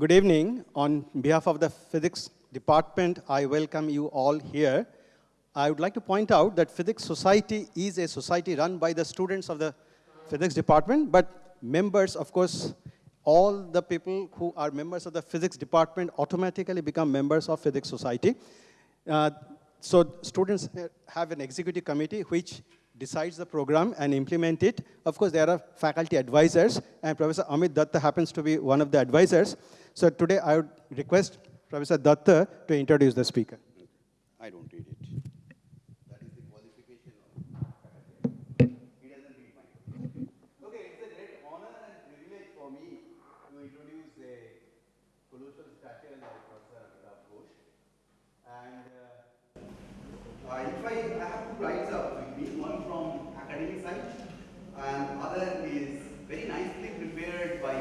Good evening. On behalf of the physics department, I welcome you all here. I would like to point out that Physics Society is a society run by the students of the physics department, but members, of course, all the people who are members of the physics department automatically become members of Physics Society. Uh, so students have an executive committee which decides the program and implement it. Of course, there are faculty advisors, and Professor Amit Datta happens to be one of the advisors. So today I would request Professor Datta to introduce the speaker. I don't read it. That is the qualification He doesn't read mine. Okay, it's a great honor and privilege for me to introduce a colossal statue like Professor Amitabh Ghosh. And uh, if I, have two rights up with me, one from academic side and other is very nicely prepared by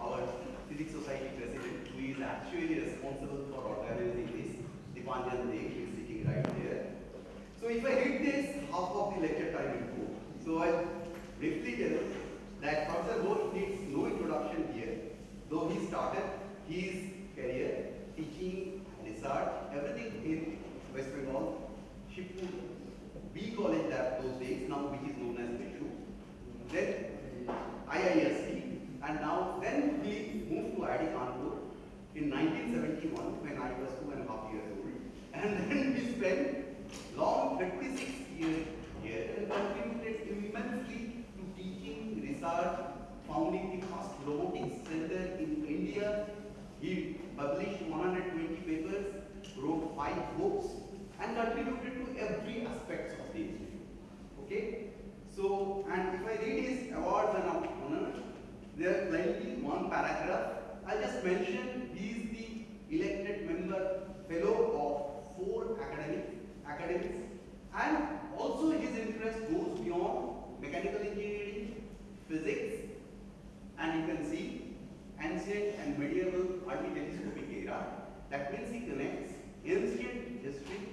our Physics Society president who is actually responsible for organizing this, Dipanjan Dey, who is sitting right there. So if I read this, half of the lecture time will go. So I'll briefly tell that Professor Ghosh needs no introduction here, though he started his career teaching, research, everything in West Bengal, Shibpur, B college that those days, now which is known as. Then uh, IISC, and now then we moved to IIT Kanpur in 1971 when I was two and a half years old. And then we spent long 36 years here and contributed immensely to teaching, research, founding the first robotics center in India. He published 120 papers, wrote five books, and contributed to every aspect of the institute. Okay? So, and if I read his awards and honors, there are plenty, one paragraph. I'll just mention he is the elected member, fellow of four academic, academics, and also his interest goes beyond mechanical engineering, physics, and you can see ancient and medieval early-telescopic era. That means he connects ancient history,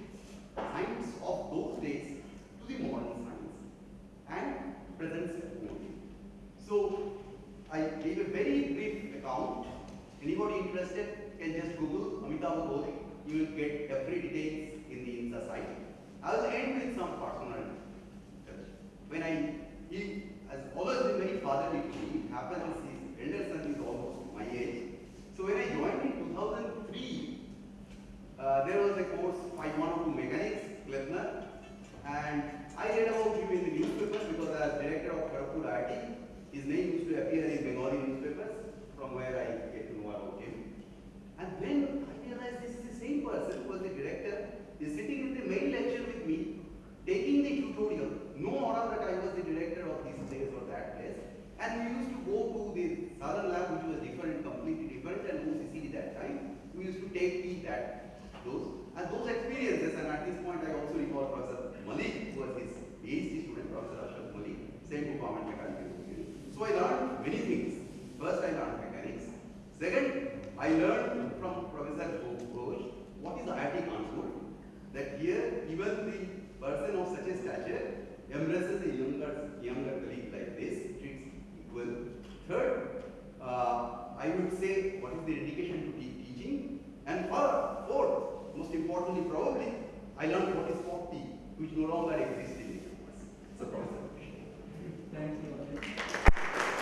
science of those days to the modern and only. So I gave a very brief account. Anybody interested can just Google Amitabh Ghosh. You will get every details in the INSA site. I will end with some personal touch. When I, he has always been very fatherly to me. Happens his elder son is almost my age. So when I joined in 2003, uh, there was a course 5102 Mechanics, Kleppner, and I read about him in the newspapers because as director of Kharagpur IIT, his name used to appear in Bengali newspapers from where I get to know about him. And then I realized this is the same person who was the director, is sitting in the main lecture with me, taking the tutorial, no order that I was the director of this place or that place. And we used to go to the Southern lab, which was different, completely different, and OCCD that time. We used to take the, that, those, and those experiences, and at this point I also recall Professor Malik, was his PhD student, Professor Ashraf Malik, same department mechanical engineering. So I learned many things. First I learned mechanics. Second, I learned from Professor Ghosh what is the IIT Kanpur. That here, even the person of such a stature embraces a younger, younger colleague like this, treats equal. Third, uh, I would say what is the dedication to te teaching. And fourth, most importantly probably, I learned what is 40, which no longer exists in the campus. So, Professor. Thank you.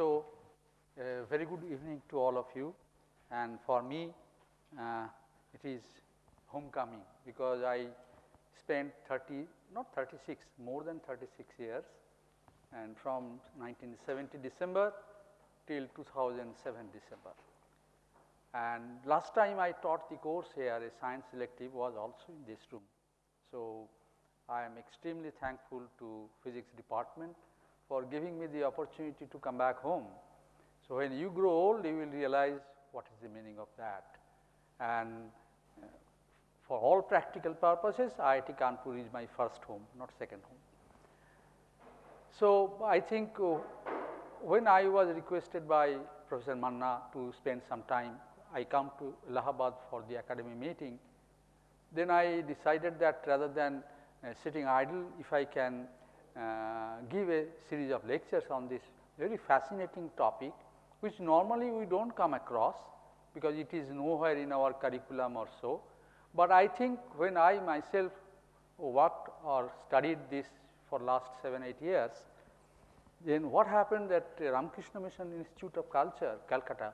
So, a very good evening to all of you and for me uh, it is homecoming because I spent 30 not 36 more than 36 years and from 1970 December till 2007 December. And last time I taught the course here a science elective was also in this room. So, I am extremely thankful to physics department for giving me the opportunity to come back home. So, when you grow old you will realize what is the meaning of that and uh, for all practical purposes, IIT Kanpur is my first home, not second home. So, I think uh, when I was requested by Professor Manna to spend some time, I come to Allahabad for the academy meeting. Then I decided that rather than uh, sitting idle, if I can Uh, give a series of lectures on this very fascinating topic, which normally we do not come across because it is nowhere in our curriculum or so. But I think when I myself worked or studied this for last 7, 8 years, then what happened that Ramakrishna Mission Institute of Culture, Calcutta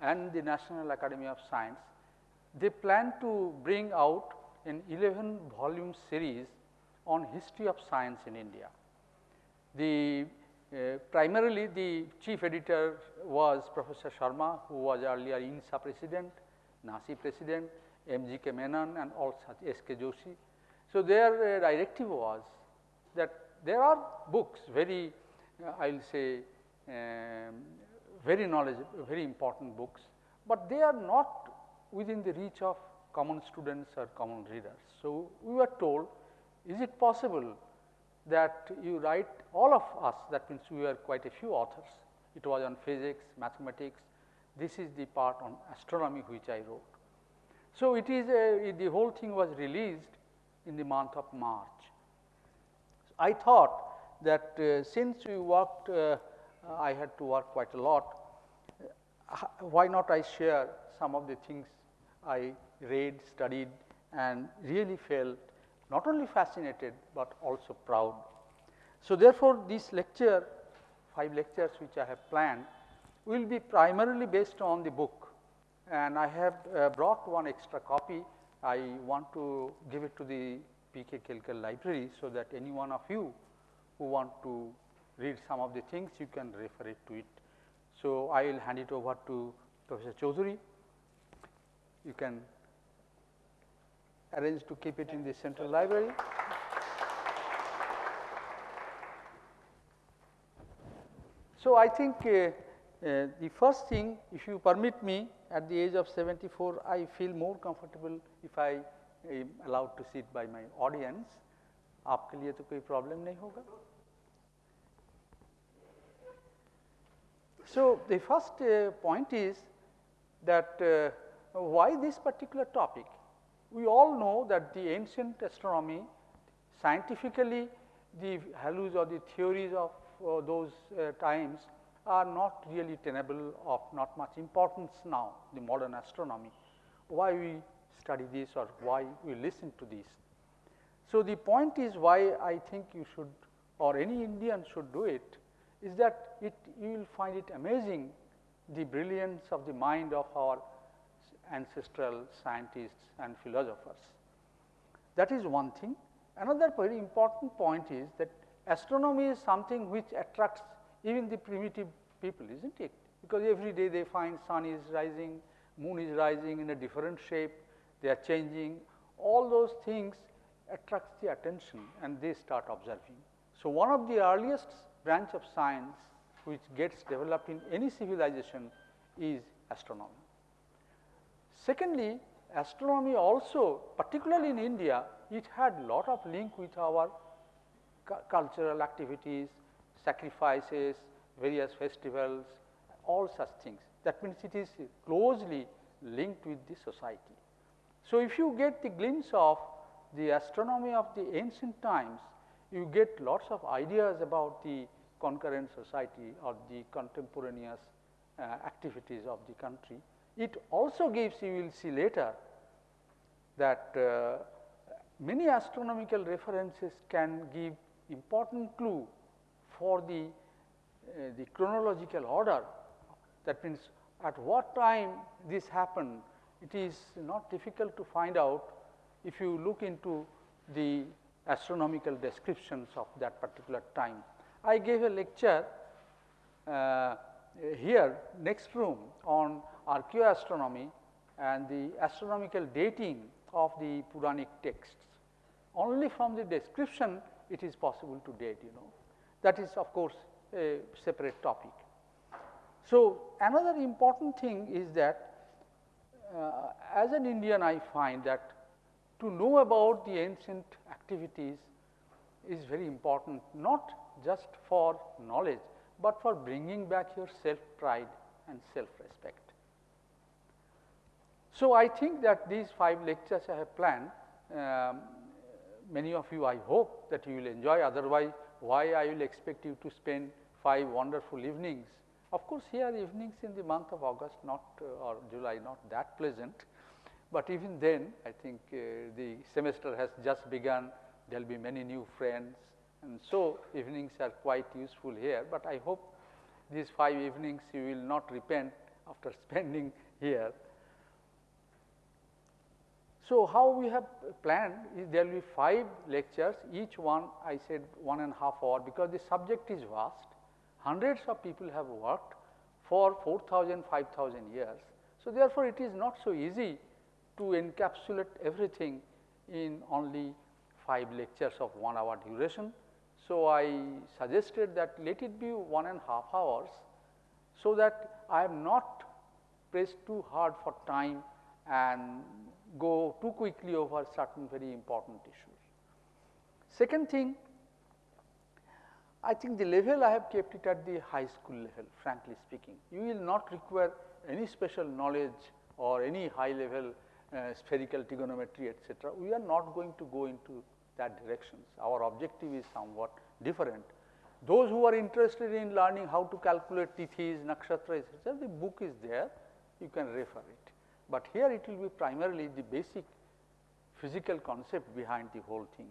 and the National Academy of Science, they plan to bring out an 11 volume series on history of science in India. The uh, primarily the chief editor was Professor Sharma who was earlier INSA president, NASI president, M.G.K. Menon and all such S.K. Joshi. So, their uh, directive was that there are books very uh, I will say um, very knowledgeable, very important books, but they are not within the reach of common students or common readers. So, we were told is it possible that you write all of us that means we were quite a few authors. It was on physics, mathematics, this is the part on astronomy which I wrote. So, it is a, the whole thing was released in the month of March. I thought that uh, since we worked, uh, I had to work quite a lot, uh, why not I share some of the things I read, studied and really felt not only fascinated, but also proud. So, therefore, this lecture 5 lectures which I have planned will be primarily based on the book and I have uh, brought one extra copy. I want to give it to the PK Kelkar library, so that any one of you who want to read some of the things you can refer it to it. So, I will hand it over to Professor Chaudhuri. You can arrange to keep it in the central library. So, I think uh, uh, the first thing if you permit me at the age of 74 I feel more comfortable if I am allowed to sit by my audience. आपके लिए तो कोई problem नहीं होगा So, the first uh, point is that uh, why this particular topic? we all know that the ancient astronomy scientifically the values or the theories of uh, those uh, times are not really tenable of not much importance now the modern astronomy. Why we study this or why we listen to this. So, the point is why I think you should or any Indian should do it is that it you will find it amazing the brilliance of the mind of our ancestral scientists and philosophers. That is one thing. Another very important point is that astronomy is something which attracts even the primitive people is not it because every day they find sun is rising, moon is rising in a different shape, they are changing all those things attracts the attention and they start observing. So, one of the earliest branch of science which gets developed in any civilization is astronomy. Secondly, astronomy also particularly in India it had lot of link with our cultural activities, sacrifices, various festivals, all such things. That means, it is closely linked with the society. So, if you get the glimpse of the astronomy of the ancient times, you get lots of ideas about the concurrent society or the contemporaneous uh, activities of the country. It also gives you will see later that uh, many astronomical references can give important clue for the, uh, the chronological order. That means, at what time this happened, it is not difficult to find out if you look into the astronomical descriptions of that particular time. I gave a lecture uh, here next room on archaeoastronomy and the astronomical dating of the Puranic texts. Only from the description it is possible to date you know. That is of course, a separate topic. So, another important thing is that uh, as an Indian I find that to know about the ancient activities is very important, not just for knowledge, but for bringing back your self pride and self respect. So, I think that these five lectures I have planned, um, many of you I hope that you will enjoy, otherwise why I will expect you to spend five wonderful evenings. Of course, here evenings in the month of August not uh, or July not that pleasant, but even then I think uh, the semester has just begun, there will be many new friends. And so evenings are quite useful here, but I hope these five evenings you will not repent after spending here. So, how we have planned is there will be five lectures, each one I said one and a half hour because the subject is vast. Hundreds of people have worked for 4000, 5000 years. So, therefore, it is not so easy to encapsulate everything in only 5 lectures of 1 hour duration. So, I suggested that let it be one and a half hours, so that I am not pressed too hard for time and go too quickly over certain very important issues. Second thing, I think the level I have kept it at the high school level frankly speaking. You will not require any special knowledge or any high level uh, spherical trigonometry etc. We are not going to go into that directions. Our objective is somewhat different. Those who are interested in learning how to calculate tithis, nakshatra etc. the book is there, you can refer it but here it will be primarily the basic physical concept behind the whole thing.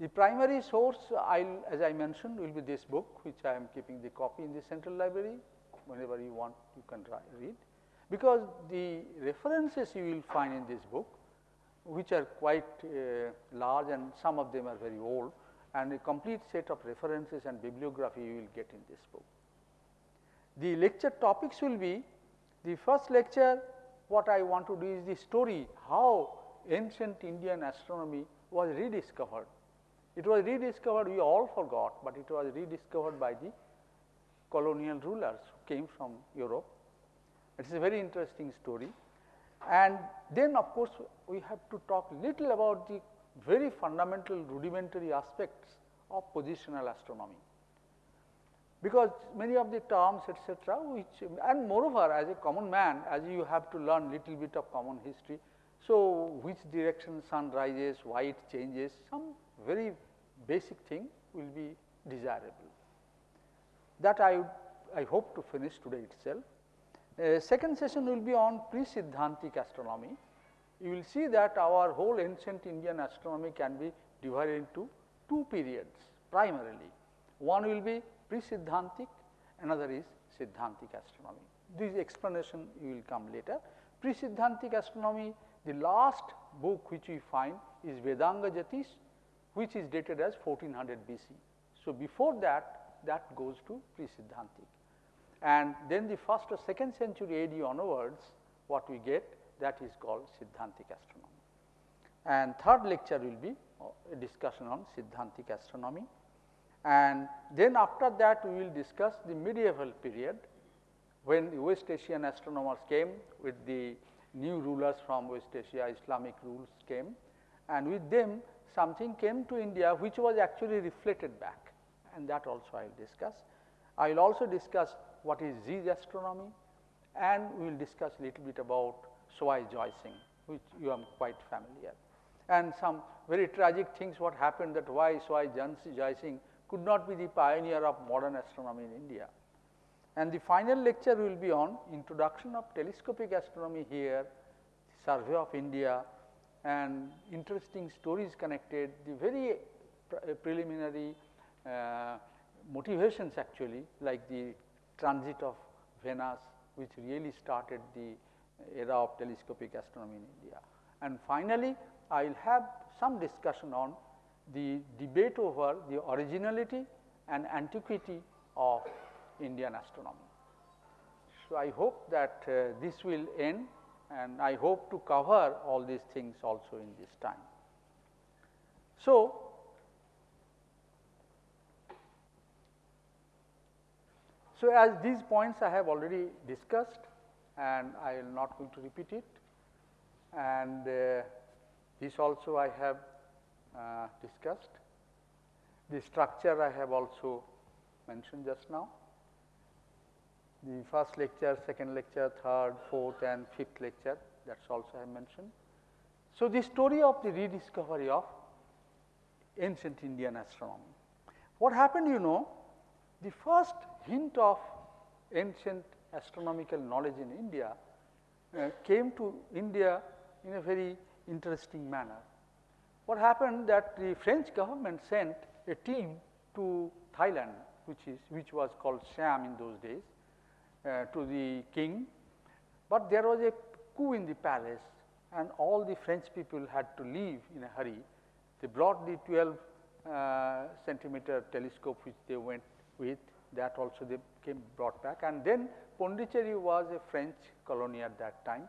The primary source I will as I mentioned will be this book which I am keeping the copy in the central library whenever you want you can read because the references you will find in this book which are quite uh, large and some of them are very old and a complete set of references and bibliography you will get in this book. The lecture topics will be the first lecture what I want to do is the story how ancient Indian astronomy was rediscovered. It was rediscovered, we all forgot, but it was rediscovered by the colonial rulers who came from Europe. It is a very interesting story. And then of course, we have to talk little about the very fundamental rudimentary aspects of positional astronomy because many of the terms etc., which and moreover as a common man as you have to learn little bit of common history. So, which direction sun rises, why it changes some very basic thing will be desirable. That I, I hope to finish today itself. Uh, second session will be on pre-Siddhantic astronomy. You will see that our whole ancient Indian astronomy can be divided into two periods primarily. One will be pre-Siddhantic, another is Siddhantic astronomy. This explanation you will come later. Pre-Siddhantic astronomy, the last book which we find is Vedanga Jyotish, which is dated as 1400 BC. So, before that, that goes to pre-Siddhantic. And then the first or second century AD onwards, what we get that is called Siddhantic astronomy. And third lecture will be a discussion on Siddhantic astronomy. And then after that we will discuss the medieval period when the West Asian astronomers came with the new rulers from West Asia, Islamic rules came. And with them something came to India which was actually reflected back. And that also I will discuss. I will also discuss what is Zij astronomy. And we will discuss a little bit about Sawai Joy Singh which you are quite familiar. And some very tragic things what happened that why Sawai Joy Singh could not be the pioneer of modern astronomy in India. And the final lecture will be on introduction of telescopic astronomy here, survey of India and interesting stories connected, the very pre preliminary uh, motivations actually like the transit of Venus which really started the era of telescopic astronomy in India. And finally, I will have some discussion on the debate over the originality and antiquity of Indian astronomy. So, I hope that uh, this will end and I hope to cover all these things also in this time. So, so as these points I have already discussed and I will not going to repeat it and uh, This also I have uh, discussed. The structure I have also mentioned just now. The first lecture, second lecture, third, fourth and fifth lecture that is also I mentioned. So, the story of the rediscovery of ancient Indian astronomy. What happened you know, the first hint of ancient astronomical knowledge in India uh, came to India in a very interesting manner. What happened that the French government sent a team to Thailand which is which was called Siam in those days uh, to the king, but there was a coup in the palace and all the French people had to leave in a hurry. They brought the 12 uh, centimeter telescope which they went with that also they came brought back and then Pondicherry was a French colony at that time.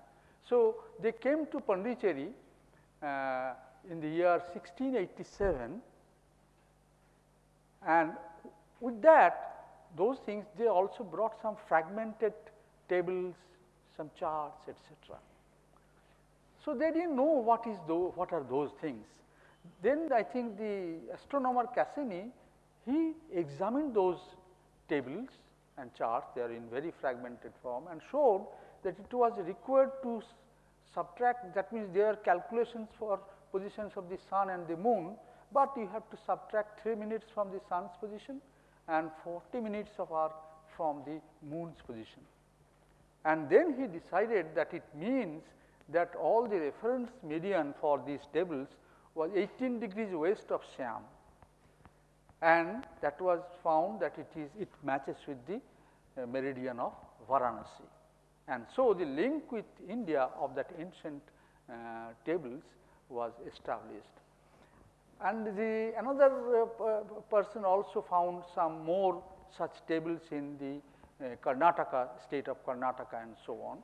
So, they came to Pondicherry uh, in the year 1687 and with that those things they also brought some fragmented tables, some charts etc. So, they did not know what is those, what are those things. Then I think the astronomer Cassini he examined those tables and charts they are in very fragmented form and showed that it was required to subtract that means their calculations for positions of the sun and the moon, but you have to subtract 3 minutes from the sun's position and 40 minutes of hour from the moon's position. And then he decided that it means that all the reference meridian for these tables was 18 degrees west of Siam and that was found that it is it matches with the uh, meridian of Varanasi. And so, the link with India of that ancient uh, tables was established. And the another uh, person also found some more such tables in the uh, Karnataka state of Karnataka and so on.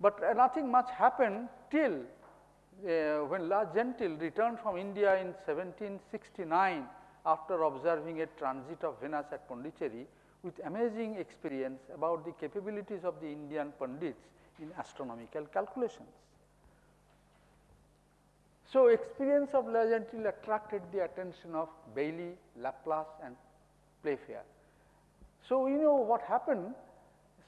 But uh, nothing much happened till uh, when Le Gentil returned from India in 1769 after observing a transit of Venus at Pondicherry with amazing experience about the capabilities of the Indian Pandits in astronomical calculations. So, experience of Le Gentil attracted the attention of Bailly, Laplace and Playfair. So, you know what happened?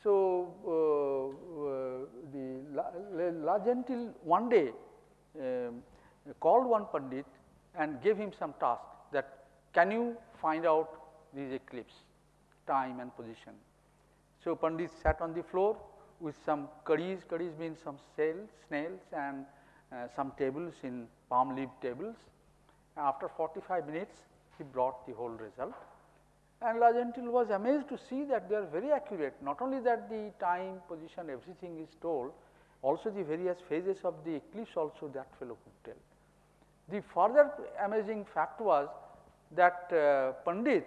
So, uh, uh, the La, Le Gentil one day um, called one Pandit and gave him some task that can you find out these eclipse time and position. So, Pandit sat on the floor with some curries, curries means some snails, snails and uh, some tables in palm leaf tables. After 45 minutes, he brought the whole result. And Le Gentil was amazed to see that they are very accurate. Not only that the time, position, everything is told, also the various phases of the eclipse also that fellow could tell. The further amazing fact was that uh, Pandit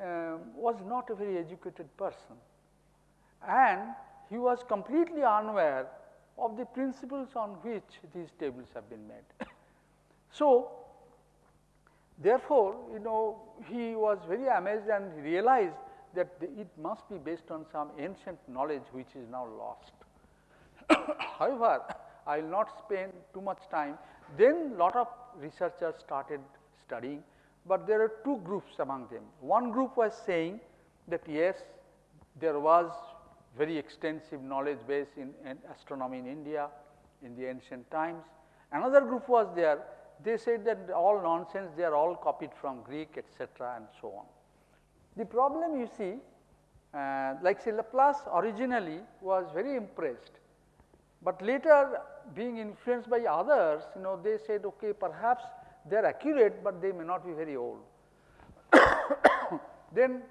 uh, was not a very educated person and he was completely unaware of the principles on which these tables have been made. so, therefore, you know he was very amazed and realized that the, it must be based on some ancient knowledge which is now lost. However, I will not spend too much time. Then lot of researchers started studying but there are two groups among them. One group was saying that yes, there was very extensive knowledge base in, in astronomy in India in the ancient times. Another group was there, they said that all nonsense, they are all copied from Greek etc. and so on. The problem you see, uh, like say Laplace originally was very impressed, but later being influenced by others, you know, they said, okay, perhaps they are accurate, but they may not be very old. then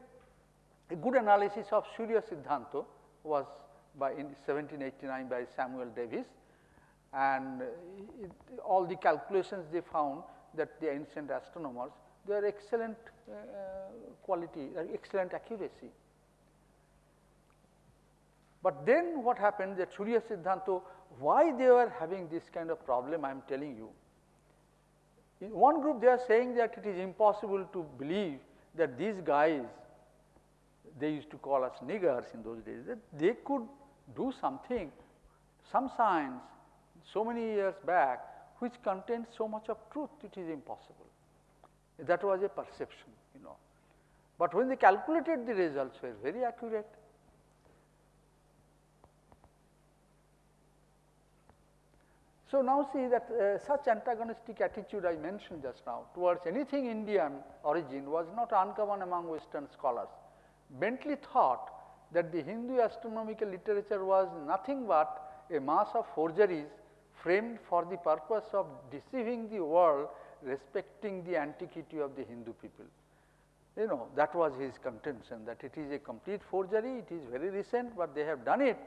a good analysis of Surya Siddhanta was by in 1789 by Samuel Davis and it, all the calculations they found that the ancient astronomers they are excellent uh, quality, uh, excellent accuracy. But then what happened that Surya Siddhanta, why they were having this kind of problem I am telling you. In one group they are saying that it is impossible to believe that these guys, they used to call us niggers in those days, that they could do something, some science so many years back which contains so much of truth, it is impossible. That was a perception, you know. But when they calculated the results were very accurate. So now see that uh, such antagonistic attitude I mentioned just now towards anything Indian origin was not uncommon among western scholars. Bentley thought that the Hindu astronomical literature was nothing but a mass of forgeries framed for the purpose of deceiving the world respecting the antiquity of the Hindu people. You know that was his contention that it is a complete forgery, it is very recent, but they have done it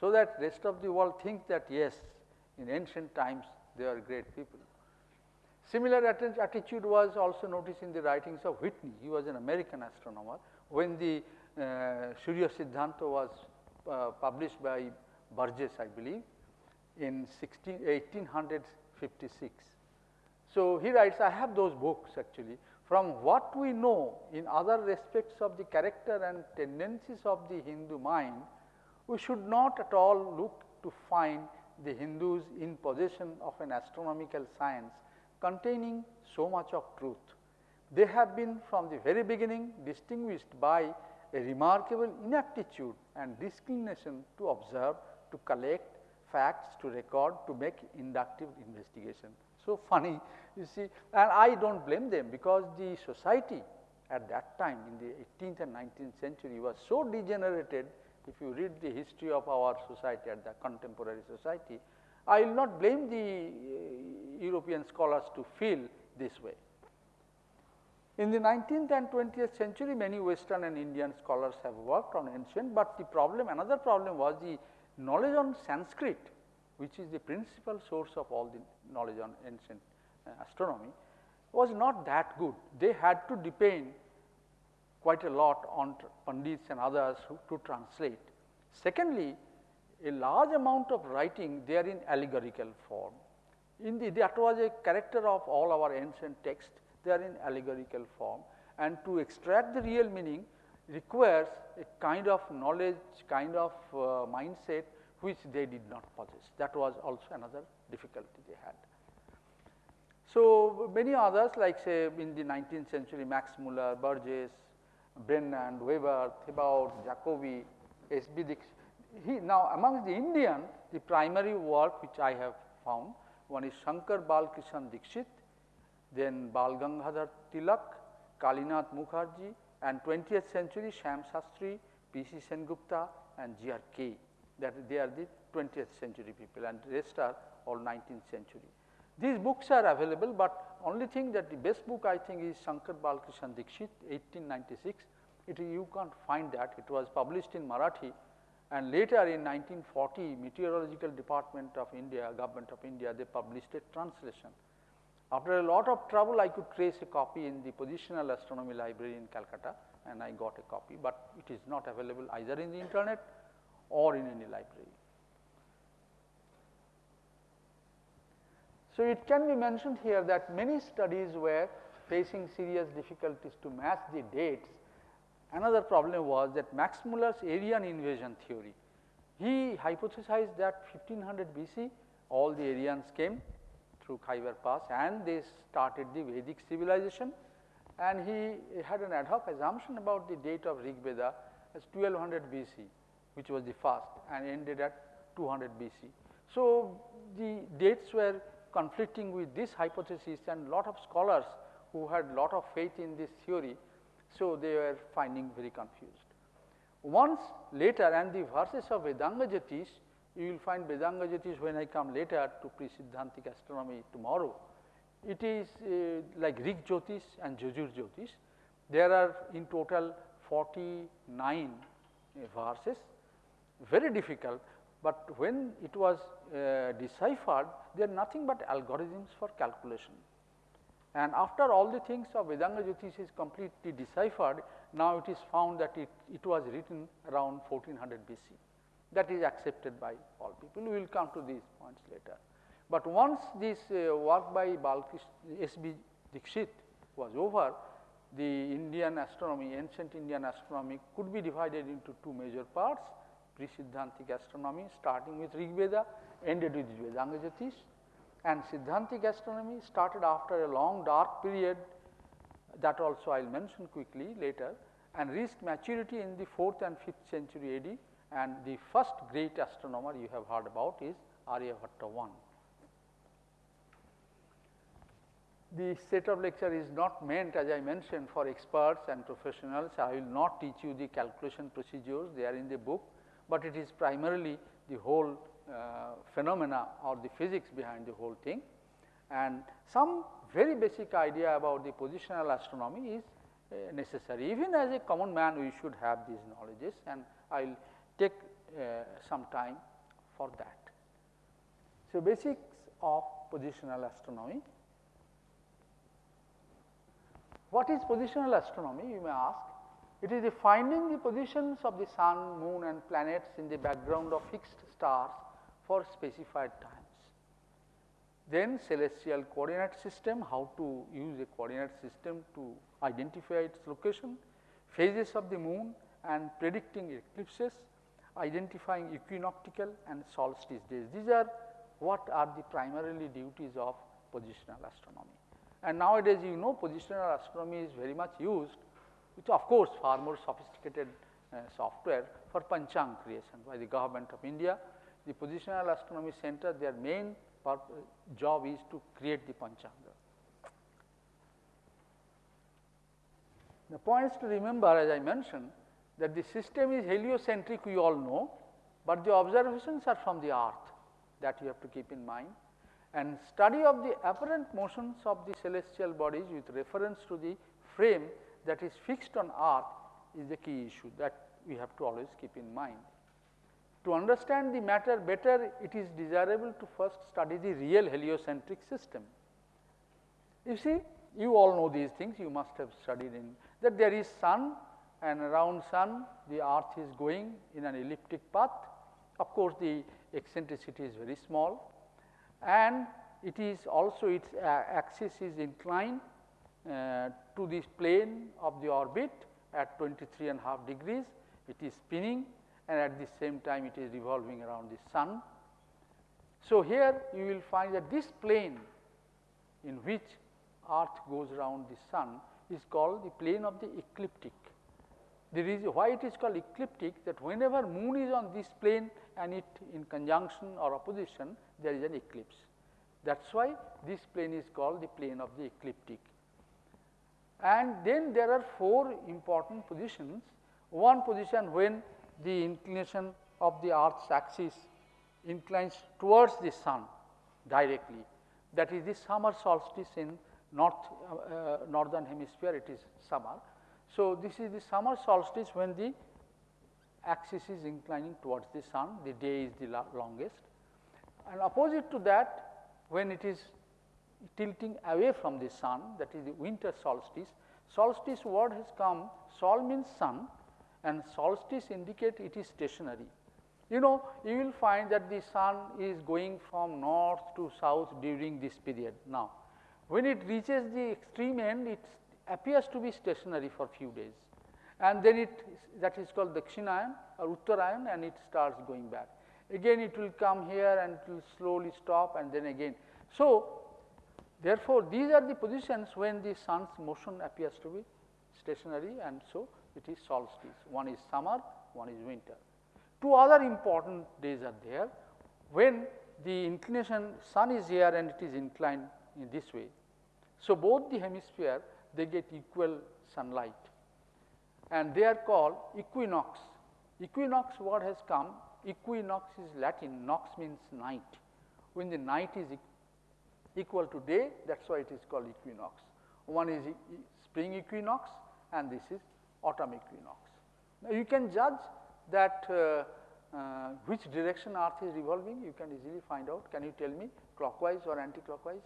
so that rest of the world think that yes, in ancient times they are great people. Similar attitude was also noticed in the writings of Whitney, he was an American astronomer. When the uh, Surya Siddhanta was uh, published by Burgess, I believe, in 16, 1856. So, he writes, I have those books actually. From what we know in other respects of the character and tendencies of the Hindu mind, we should not at all look to find the Hindus in possession of an astronomical science containing so much of truth. They have been from the very beginning distinguished by a remarkable inaptitude and disinclination to observe, to collect facts, to record, to make inductive investigation. So funny, you see, and I do not blame them because the society at that time in the 18th and 19th century was so degenerated. If you read the history of our society at the contemporary society, I will not blame the uh, European scholars to feel this way. In the 19th and 20th century, many Western and Indian scholars have worked on ancient, but the problem, another problem was the knowledge on Sanskrit, which is the principal source of all the knowledge on ancient uh, astronomy, was not that good. They had to depend quite a lot on Pandits and others who, to translate. Secondly, a large amount of writing they are in allegorical form. In the, that was a character of all our ancient texts they are in allegorical form and to extract the real meaning requires a kind of knowledge, kind of uh, mindset which they did not possess. That was also another difficulty they had. So, many others like say in the 19th century Max Muller, Burgess, Brennan, Weber, Thibaut, Jacobi, S. B. Dixit. He, now amongst the Indian, the primary work which I have found, one is Shankar Balkrishan Dixit, then Bal Gangadhar Tilak, Kalinath Mukherjee and 20th century Shyam Sastry, P.C. Sengupta and G.R. Kaye that they are the 20th century people and rest are all 19th century. These books are available, but only thing that the best book I think is Shankar Balkrishan Dixit 1896. It, you can't find that. It was published in Marathi and later in 1940 Meteorological Department of India, Government of India, they published a translation. After a lot of trouble, I could trace a copy in the Positional Astronomy Library in Calcutta and I got a copy, but it is not available either in the internet or in any library. So, it can be mentioned here that many studies were facing serious difficulties to match the dates. Another problem was that Max Muller's Aryan invasion theory. He hypothesized that 1500 BC all the Aryans came through Khyber Pass and they started the Vedic civilization and he had an ad hoc assumption about the date of Rig Veda as 1200 BC which was the first and ended at 200 BC. So, the dates were conflicting with this hypothesis and lot of scholars who had lot of faith in this theory. So, they were finding very confused. Once later and the verses of Vedanga you will find Vedanga Jyotish when I come later to pre-Siddhantic astronomy tomorrow. It is uh, like Rig Jyotish and Yajur Jyotish. There are in total 49 uh, verses, very difficult, but when it was uh, deciphered, they are nothing but algorithms for calculation. And after all the things of Vedanga Jyotish is completely deciphered, now it is found that it, it was written around 1400 BC that is accepted by all people. We will come to these points later. But once this uh, work by Balkish S. B. Dixit was over, the Indian astronomy, ancient Indian astronomy could be divided into two major parts, pre-Siddhantic astronomy starting with Rig Veda, ended with Vedanga Jyotish. and Siddhantic astronomy started after a long dark period that also I will mention quickly later and reached maturity in the 4th and 5th century AD and the first great astronomer you have heard about is Aryabhatta I. The set of lecture is not meant as I mentioned for experts and professionals. I will not teach you the calculation procedures, they are in the book, but it is primarily the whole uh, phenomena or the physics behind the whole thing. And some very basic idea about the positional astronomy is uh, necessary. Even as a common man we should have these knowledges and I will take uh, some time for that. So, basics of positional astronomy. What is positional astronomy you may ask? It is the finding the positions of the sun, moon and planets in the background of fixed stars for specified times. Then celestial coordinate system, how to use a coordinate system to identify its location, phases of the moon and predicting eclipses, identifying equinoctial and solstice days. These are what are the primarily duties of positional astronomy. And nowadays you know positional astronomy is very much used which of course far more sophisticated uh, software for Panchang creation by the government of India. The positional astronomy center their main job is to create the Panchanga. The points to remember as I mentioned that the system is heliocentric we all know, but the observations are from the earth that you have to keep in mind and study of the apparent motions of the celestial bodies with reference to the frame that is fixed on earth is the key issue that we have to always keep in mind. To understand the matter better, it is desirable to first study the real heliocentric system. You see, you all know these things, you must have studied in that there is sun and around sun the earth is going in an elliptic path. Of course, the eccentricity is very small and it is also its uh, axis is inclined uh, to this plane of the orbit at 23 and half degrees. It is spinning and at the same time it is revolving around the sun. So, here you will find that this plane in which earth goes around the sun is called the plane of the ecliptic. The reason why it is called ecliptic that whenever moon is on this plane and it in conjunction or opposition there is an eclipse. That is why this plane is called the plane of the ecliptic. And then there are four important positions. One position when the inclination of the earth's axis inclines towards the sun directly that is the summer solstice in north uh, uh, northern hemisphere it is summer. So, this is the summer solstice when the axis is inclining towards the sun the day is the longest and opposite to that when it is tilting away from the sun that is the winter solstice. Solstice word has come sol means sun and solstice indicate it is stationary. You know you will find that the sun is going from north to south during this period. Now, when it reaches the extreme end it appears to be stationary for few days and then it that is called the Dakshinayan or Uttarayan and it starts going back. Again it will come here and it will slowly stop and then again. So, therefore, these are the positions when the sun's motion appears to be stationary and so it is solstice. One is summer, one is winter. Two other important days are there when the inclination sun is here and it is inclined in this way. So, both the hemisphere they get equal sunlight and they are called equinox. Equinox word has come, equinox is Latin, nox means night. When the night is equal to day, that is why it is called equinox. One is spring equinox and this is autumn equinox. Now, you can judge that uh, uh, which direction earth is revolving, you can easily find out. Can you tell me clockwise or anti-clockwise?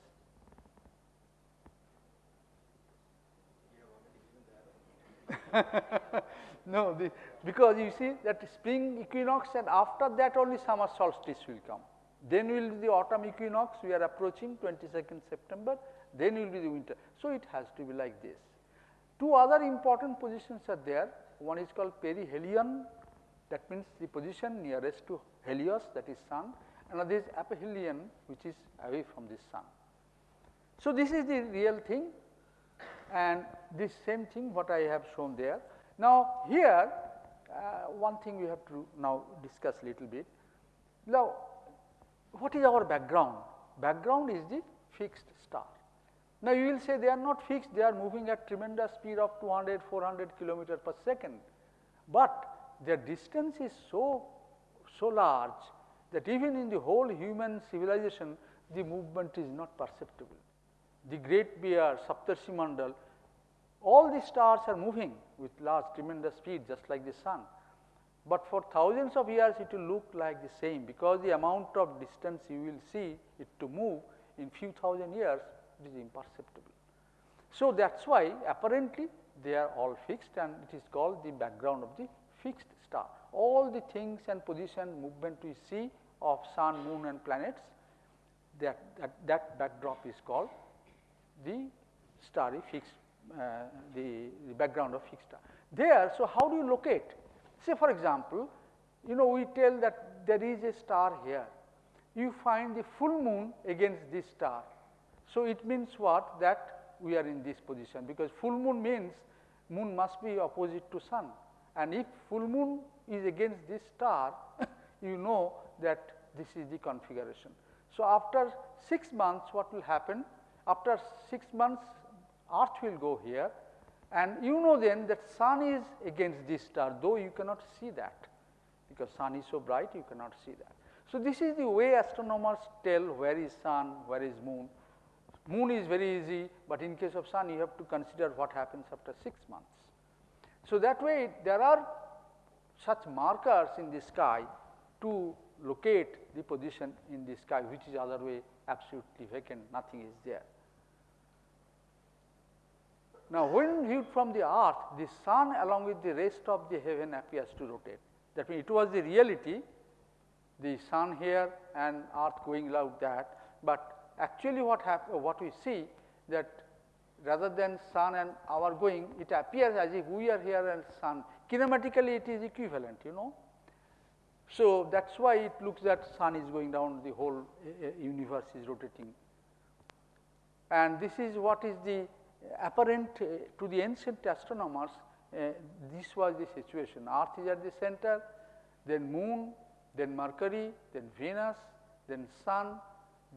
no, the, because you see that spring equinox and after that only summer solstice will come. Then will be the autumn equinox, we are approaching 22nd September, then will be the winter. So, it has to be like this. Two other important positions are there. One is called perihelion, that means the position nearest to Helios that is sun another is aphelion which is away from the sun. So, this is the real thing and this same thing what I have shown there. Now, here uh, one thing we have to now discuss little bit. Now, what is our background? Background is the fixed star. Now, you will say they are not fixed, they are moving at tremendous speed of 200, 400 kilometer per second, but their distance is so, so large that even in the whole human civilization, the movement is not perceptible. The Great Bear, Saptarshi Mandal, all the stars are moving with large tremendous speed just like the sun. But for thousands of years it will look like the same because the amount of distance you will see it to move in few thousand years it is imperceptible. So, that is why apparently they are all fixed and it is called the background of the fixed star. All the things and position movement we see of sun, moon and planets that, that, that backdrop is called the starry fixed uh, the, the background of fixed star. There, so how do you locate? Say for example, you know we tell that there is a star here. You find the full moon against this star. So, it means what? That we are in this position because full moon means moon must be opposite to sun and if full moon is against this star, you know that this is the configuration. So, after 6 months what will happen? After 6 months earth will go here and you know then that sun is against this star though you cannot see that because sun is so bright you cannot see that. So, this is the way astronomers tell where is sun, where is moon. Moon is very easy, but in case of sun you have to consider what happens after 6 months. So, that way there are such markers in the sky to locate the position in the sky which is other way absolutely vacant nothing is there. Now, when viewed from the earth the sun along with the rest of the heaven appears to rotate. That means it was the reality the sun here and earth going like that, but actually what what we see that rather than sun and our going it appears as if we are here and sun. Kinematically it is equivalent you know. So, that is why it looks that sun is going down the whole uh, universe is rotating. And this is what is the apparent uh, to the ancient astronomers uh, this was the situation. Earth is at the center then moon then mercury then venus then sun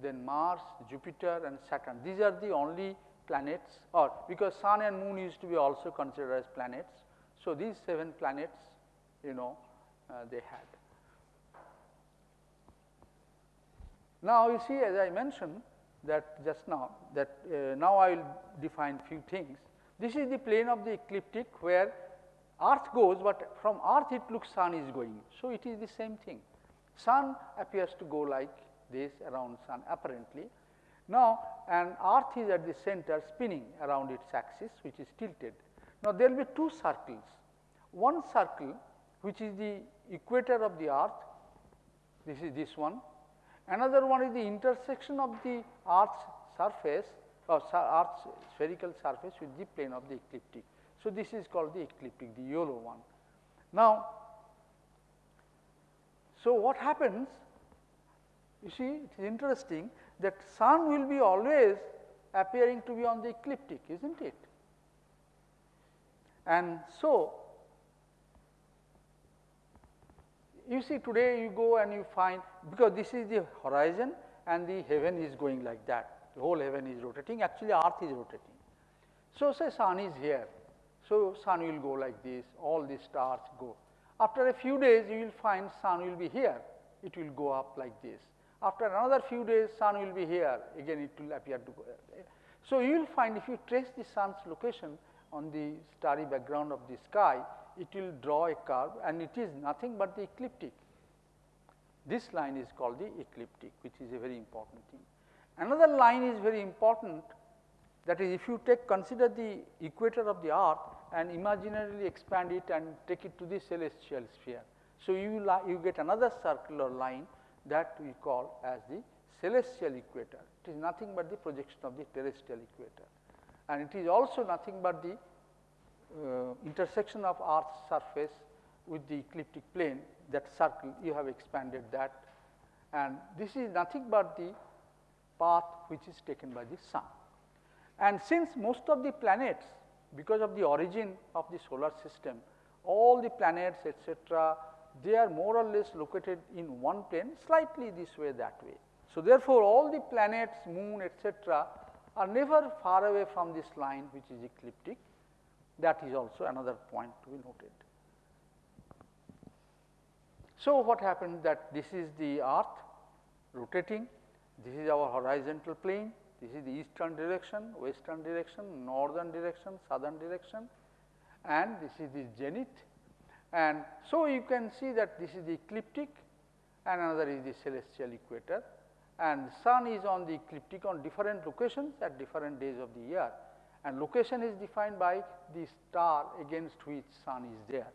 then mars jupiter and saturn. These are the only planets or because sun and moon used to be also considered as planets. So these seven planets you know uh, they had. Now you see as i mentioned that just now that uh, now I will define few things. This is the plane of the ecliptic where earth goes, but from earth it looks sun is going. So, it is the same thing. Sun appears to go like this around sun apparently. Now, and earth is at the center spinning around its axis which is tilted. Now, there will be two circles. One circle which is the equator of the earth, this is this one Another one is the intersection of the earth's surface or earth's spherical surface with the plane of the ecliptic. So, this is called the ecliptic, the yellow one. Now, so what happens? You see, it is interesting that sun will be always appearing to be on the ecliptic, is not it? And so, you see today you go and you find because this is the horizon and the heaven is going like that. The whole heaven is rotating. Actually earth is rotating. So, say sun is here. So sun will go like this. All the stars go. After a few days you will find sun will be here. It will go up like this. After another few days sun will be here. Again it will appear to go. There. So, you will find if you trace the sun's location on the starry background of the sky it will draw a curve and it is nothing but the ecliptic. This line is called the ecliptic which is a very important thing. Another line is very important that is if you take consider the equator of the earth and imaginarily expand it and take it to the celestial sphere. So, you, you get another circular line that we call as the celestial equator. It is nothing but the projection of the terrestrial equator and it is also nothing but the Uh, intersection of earth's surface with the ecliptic plane that circle you have expanded that and this is nothing but the path which is taken by the sun. And since most of the planets because of the origin of the solar system, all the planets etc., they are more or less located in one plane slightly this way that way. So, therefore, all the planets, moon etc., are never far away from this line which is ecliptic that is also another point to be noted. So, what happened? That this is the earth rotating, this is our horizontal plane, this is the eastern direction, western direction, northern direction, southern direction and this is the zenith. And so, you can see that this is the ecliptic and another is the celestial equator. And sun is on the ecliptic on different locations at different days of the year and location is defined by the star against which sun is there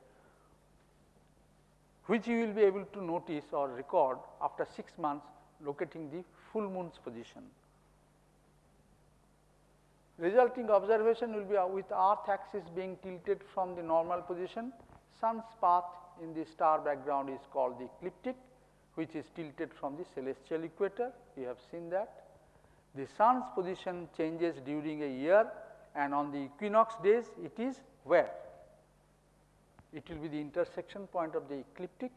which you will be able to notice or record after 6 months locating the full moon's position. Resulting observation will be uh, with earth axis being tilted from the normal position, sun's path in the star background is called the ecliptic which is tilted from the celestial equator, you have seen that. The sun's position changes during a year and on the equinox days it is where? It will be the intersection point of the ecliptic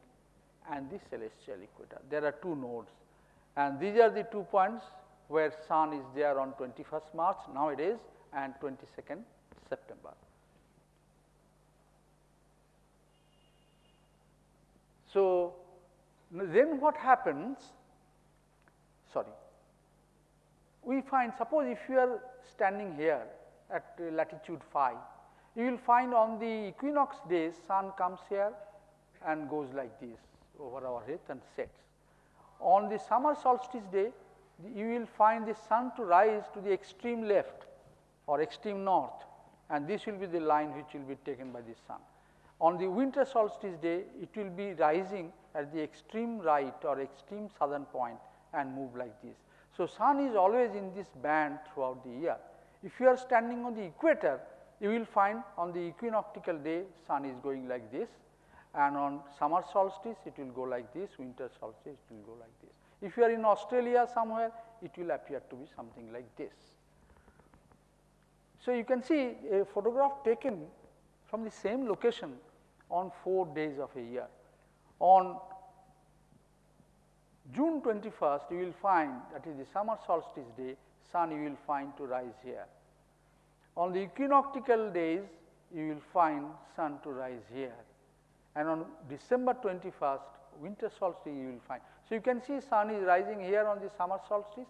and the celestial equator. There are two nodes and these are the two points where sun is there on 21st March nowadays and 22nd September. So, then what happens sorry we find suppose if you are standing here at uh, latitude phi you will find on the equinox days sun comes here and goes like this over our head and sets. On the summer solstice day you will find the sun to rise to the extreme left or extreme north and this will be the line which will be taken by the sun. On the winter solstice day it will be rising at the extreme right or extreme southern point and move like this. So, sun is always in this band throughout the year. If you are standing on the equator you will find on the equinoctial day sun is going like this and on summer solstice it will go like this, winter solstice it will go like this. If you are in Australia somewhere, it will appear to be something like this. So, you can see a photograph taken from the same location on 4 days of a year. On June 21st, you will find that is the summer solstice day, sun you will find to rise here. On the equinoctial days, you will find sun to rise here. And on December 21st, winter solstice you will find. So, you can see sun is rising here on the summer solstice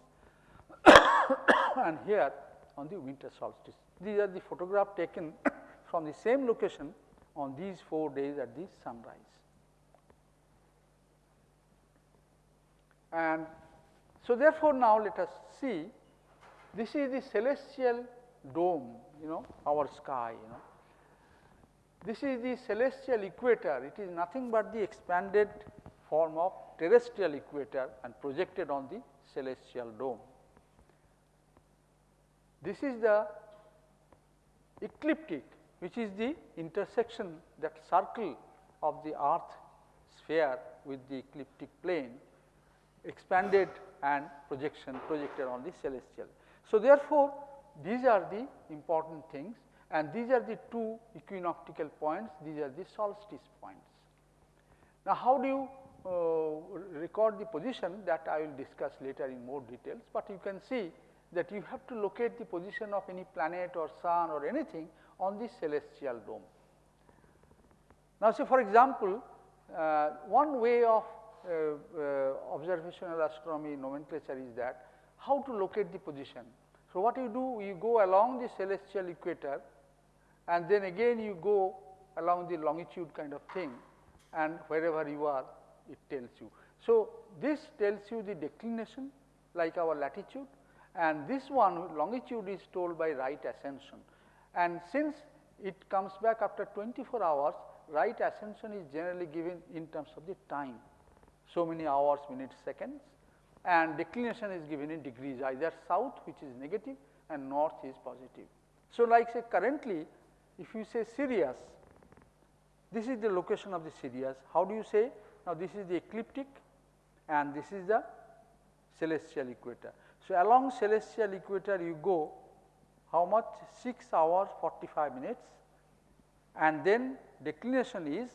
and here on the winter solstice. These are the photograph taken from the same location on these 4 days at the sunrise. And so, therefore, now let us see this is the celestial dome you know our sky you know. This is the celestial equator it is nothing but the expanded form of terrestrial equator and projected on the celestial dome. This is the ecliptic which is the intersection that circle of the earth sphere with the ecliptic plane expanded and projection projected on the celestial. So, therefore, these are the important things and these are the two equinoctial points, these are the solstice points. Now, how do you uh, record the position that I will discuss later in more details, but you can see that you have to locate the position of any planet or sun or anything on the celestial dome. Now, say for example, uh, one way of uh, uh, observational astronomy nomenclature is that how to locate the position. So, what you do you go along the celestial equator and then again you go along the longitude kind of thing and wherever you are it tells you. So, this tells you the declination like our latitude and this one longitude is told by right ascension. And since it comes back after 24 hours, right ascension is generally given in terms of the time. So many hours, minutes, seconds and declination is given in degrees either south which is negative and north is positive. So, like say currently if you say Sirius, this is the location of the Sirius, how do you say now, this is the ecliptic and this is the celestial equator. So, along celestial equator you go how much 6 hours 45 minutes and then declination is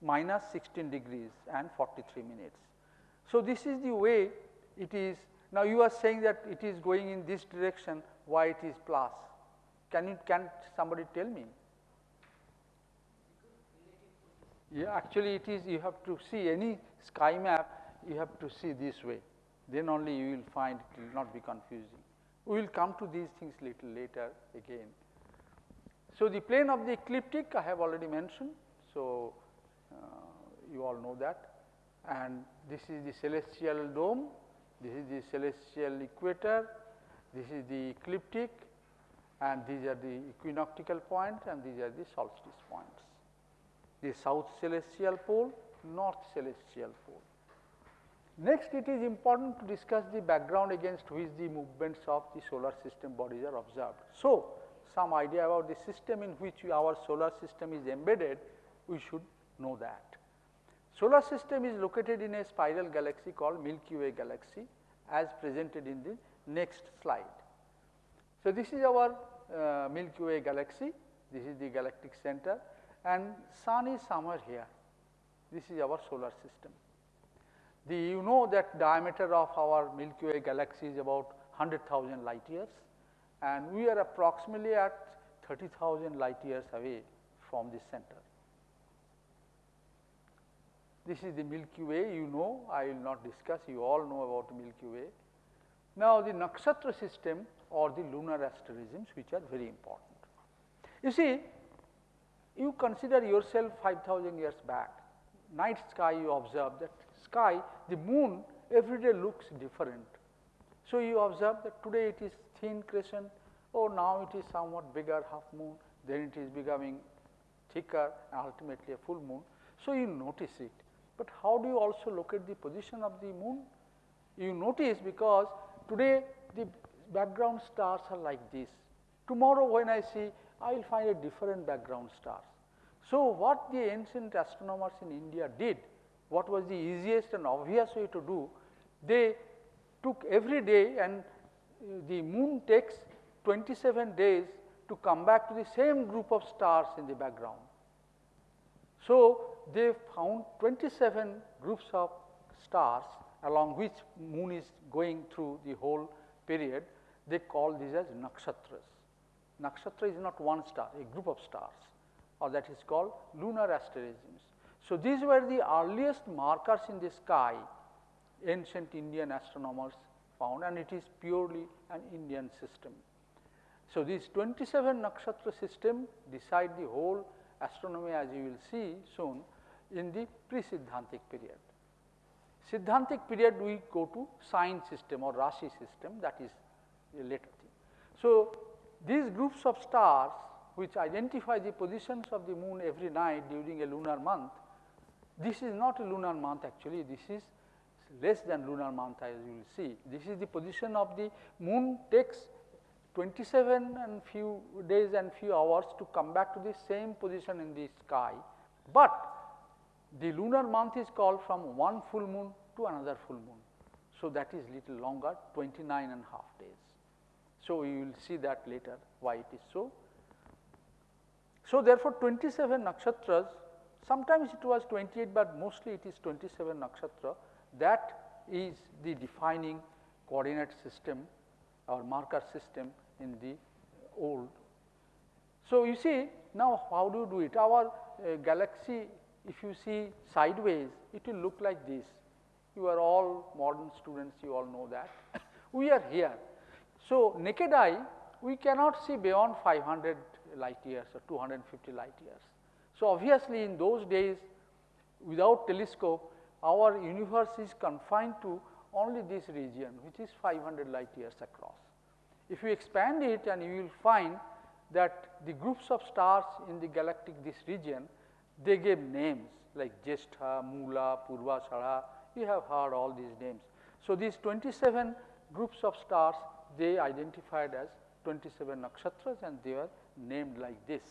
minus 16 degrees and 43 minutes. So, this is the way it is now you are saying that it is going in this direction why it is plus. Can you can somebody tell me? Yeah, actually it is you have to see any sky map you have to see this way then only you will find it will not be confusing. We will come to these things little later again. So, the plane of the ecliptic I have already mentioned. So, uh, you all know that and this is the celestial dome, this is the celestial equator, this is the ecliptic and these are the equinoctial points and these are the solstice points. The south celestial pole, north celestial pole. Next, it is important to discuss the background against which the movements of the solar system bodies are observed. So, some idea about the system in which our solar system is embedded, we should know that. Solar system is located in a spiral galaxy called Milky Way galaxy as presented in the next slide. So, this is our uh, Milky Way galaxy, this is the galactic center and sun is somewhere here. This is our solar system. The, you know that diameter of our Milky Way galaxy is about 100,000 light years and we are approximately at 30,000 light years away from the center. This is the Milky Way, you know, I will not discuss, you all know about Milky Way. Now, the nakshatra system or the lunar asterisms which are very important. You see, you consider yourself 5000 years back, night sky you observe that sky, the moon every day looks different. So, you observe that today it is thin crescent, oh now it is somewhat bigger half moon, then it is becoming thicker and ultimately a full moon. So, you notice it, but how do you also locate the position of the moon? You notice because today the background stars are like this. Tomorrow when I see, I will find a different background stars. So, what the ancient astronomers in India did, what was the easiest and obvious way to do, they took every day and uh, the moon takes 27 days to come back to the same group of stars in the background. So, they found 27 groups of stars along which moon is going through the whole period, they call these as nakshatras. Nakshatra is not one star, a group of stars or that is called lunar asterisms. So, these were the earliest markers in the sky ancient Indian astronomers found and it is purely an Indian system. So, this 27 nakshatra system decide the whole astronomy as you will see soon in the pre-Siddhantic period. Siddhantic period we go to sign system or Rashi system that is a later thing. So, these groups of stars which identify the positions of the moon every night during a lunar month, this is not a lunar month actually, this is less than lunar month as you will see. This is the position of the moon takes 27 and few days and few hours to come back to the same position in the sky, but the lunar month is called from one full moon to another full moon. So, that is little longer 29 and half days. So, you will see that later why it is so. So, therefore, 27 nakshatras sometimes it was 28, but mostly it is 27 nakshatra that is the defining coordinate system or marker system in the old. So, you see now how do you do it? Our uh, galaxy if you see sideways it will look like this. You are all modern students you all know that. we are here. So, naked eye we cannot see beyond 500 light years or 250 light years. So, obviously in those days without telescope our universe is confined to only this region which is 500 light years across. If you expand it and you will find that the groups of stars in the galactic this region, they gave names like Jestha, Mula, Purva Purvashara, you have heard all these names. So, these 27 groups of stars they identified as 27 nakshatras and they were named like this.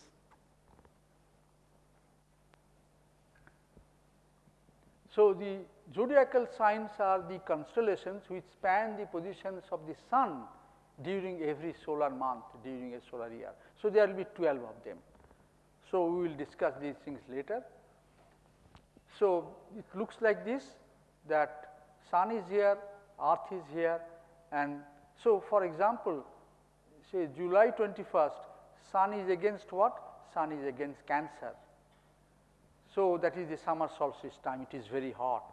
So, the zodiacal signs are the constellations which span the positions of the sun during every solar month during a solar year. So, there will be 12 of them. So, we will discuss these things later. So, it looks like this that sun is here, earth is here and so for example, say July 21st, sun is against what? Sun is against cancer. So, that is the summer solstice time, it is very hot.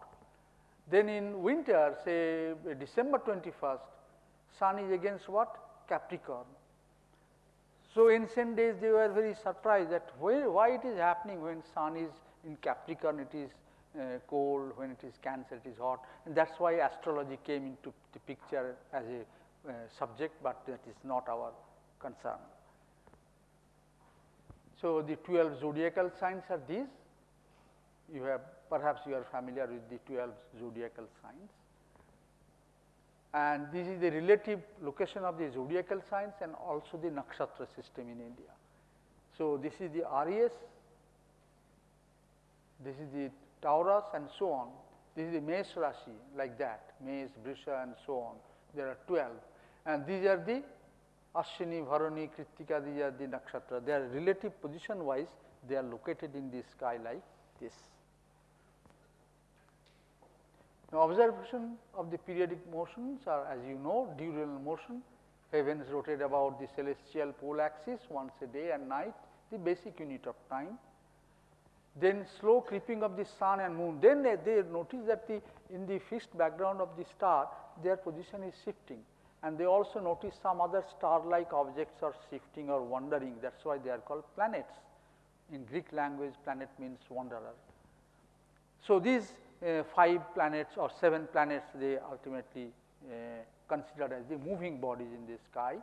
Then in winter, say December 21st, sun is against what? Capricorn. So, ancient days they were very surprised that why, why it is happening when sun is in Capricorn it is uh, cold, when it is Cancer it is hot. And that is why astrology came into the picture as a uh, subject, but that is not our concern. So, the 12 zodiacal signs are these, you have perhaps you are familiar with the 12 zodiacal signs and this is the relative location of the zodiacal signs and also the nakshatra system in India. So, this is the Aries, this is the Taurus and so on. This is the Mesh Rashi like that, Mesh, Brisha and so on. There are 12 and these are the Ashwini, Bharani, Kritika, these are the nakshatra. They are relative position wise, they are located in the sky like this. Now, observation of the periodic motions are as you know diurnal motion, heavens rotate about the celestial pole axis once a day and night, the basic unit of time. Then slow creeping of the sun and moon, then they, they notice that the in the fixed background of the star, their position is shifting and they also notice some other star-like objects are shifting or wandering, that is why they are called planets. In Greek language, planet means wanderer. So, these 5 planets or 7 planets they ultimately uh, considered as the moving bodies in the sky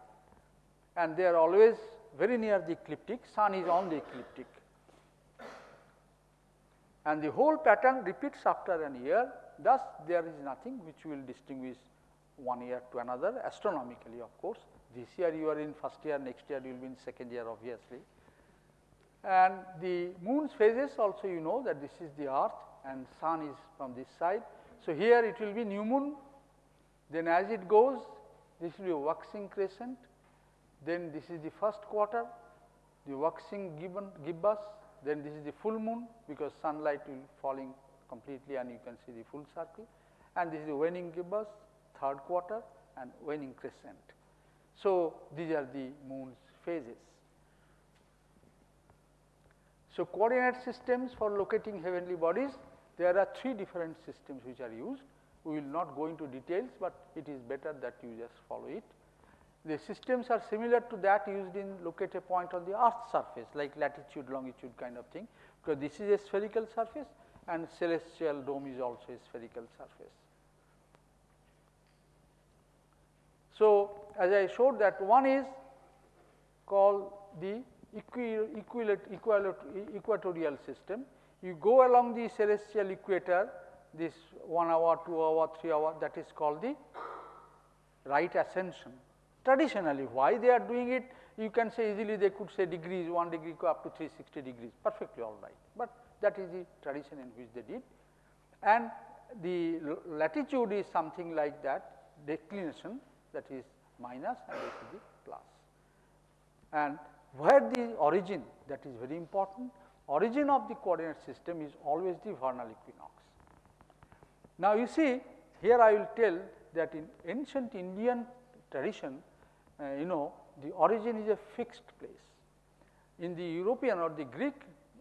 and they are always very near the ecliptic, sun is on the ecliptic. And the whole pattern repeats after an year, thus there is nothing which will distinguish one year to another astronomically of course. This year you are in first year, next year you will be in second year obviously. And the moon's phases also you know that this is the earth and sun is from this side. So, here it will be new moon, then as it goes this will be a waxing crescent, then this is the first quarter, the waxing gibbon, gibbous, then this is the full moon because sunlight will falling completely and you can see the full circle and this is the waning gibbous, third quarter and waning crescent. So, these are the moon's phases. So, coordinate systems for locating heavenly bodies there are three different systems which are used. We will not go into details, but it is better that you just follow it. The systems are similar to that used in locate a point on the earth surface like latitude, longitude kind of thing, because this is a spherical surface and celestial dome is also a spherical surface. So, as I showed that one is called the equatorial system you go along the celestial equator this 1 hour, 2 hour, 3 hour that is called the right ascension. Traditionally why they are doing it you can say easily they could say degrees 1 degree go up to 360 degrees perfectly all right, but that is the tradition in which they did. And the latitude is something like that declination that is minus and this is the plus. And where the origin that is very important origin of the coordinate system is always the vernal equinox. Now, you see here I will tell that in ancient Indian tradition, uh, you know the origin is a fixed place. In the European or the Greek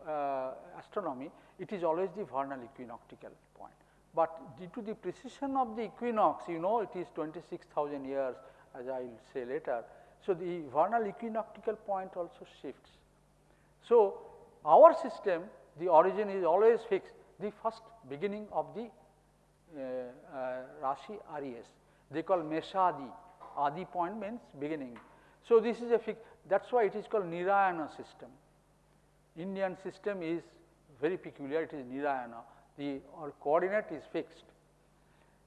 uh, astronomy, it is always the vernal equinoctial point. But due to the precession of the equinox, you know it is 26,000 years as I will say later. So, the vernal equinoctial point also shifts. So, our system the origin is always fixed the first beginning of the uh, uh, Rashi Aries. They call Meshadi, Adi point means beginning. So, this is a fixed that is why it is called Nirayana system. Indian system is very peculiar it is Nirayana the coordinate is fixed.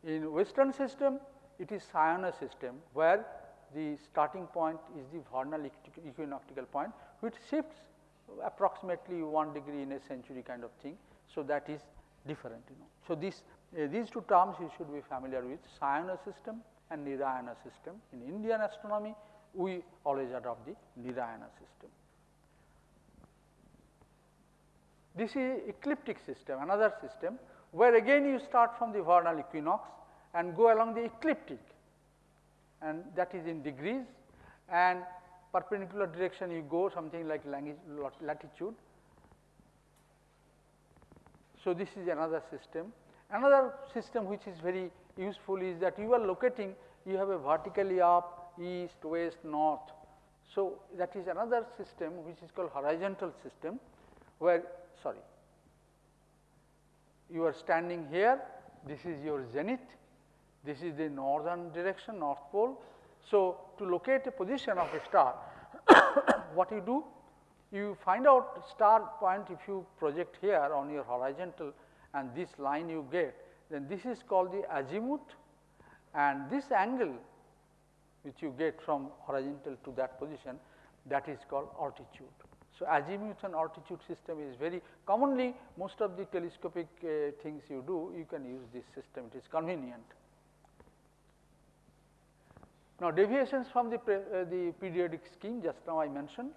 In western system it is Sayana system where the starting point is the vernal equinoctial point which shifts approximately 1 degree in a century kind of thing. So, that is different. You know. So, this, uh, these two terms you should be familiar with Sayana system and Nirayana system. In Indian astronomy, we always adopt the Nirayana system. This is ecliptic system, another system where again you start from the vernal equinox and go along the ecliptic and that is in degrees and perpendicular direction you go something like latitude. So, this is another system. Another system which is very useful is that you are locating you have a vertically up east, west, north. So, that is another system which is called horizontal system where sorry you are standing here this is your zenith this is the northern direction north pole. So, to locate a position of a star what you do you find out star point if you project here on your horizontal and this line you get then this is called the azimuth and this angle which you get from horizontal to that position that is called altitude. So, azimuth and altitude system is very commonly most of the telescopic uh, things you do you can use this system it is convenient. Now, deviations from the, uh, the periodic scheme just now I mentioned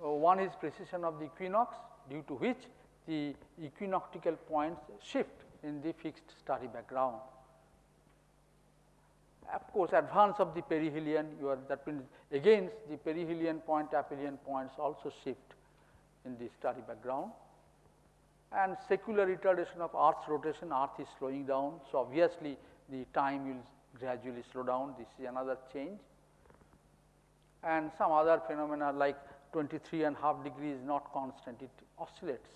uh, one is precession of the equinox due to which the equinoctial points shift in the fixed starry background. Of course, advance of the perihelion you are that means against the perihelion point aphelion points also shift in the starry background and secular retardation of earth's rotation earth is slowing down. So, obviously, the time will gradually slow down. This is another change. And some other phenomena like 23 and half degree is not constant. It oscillates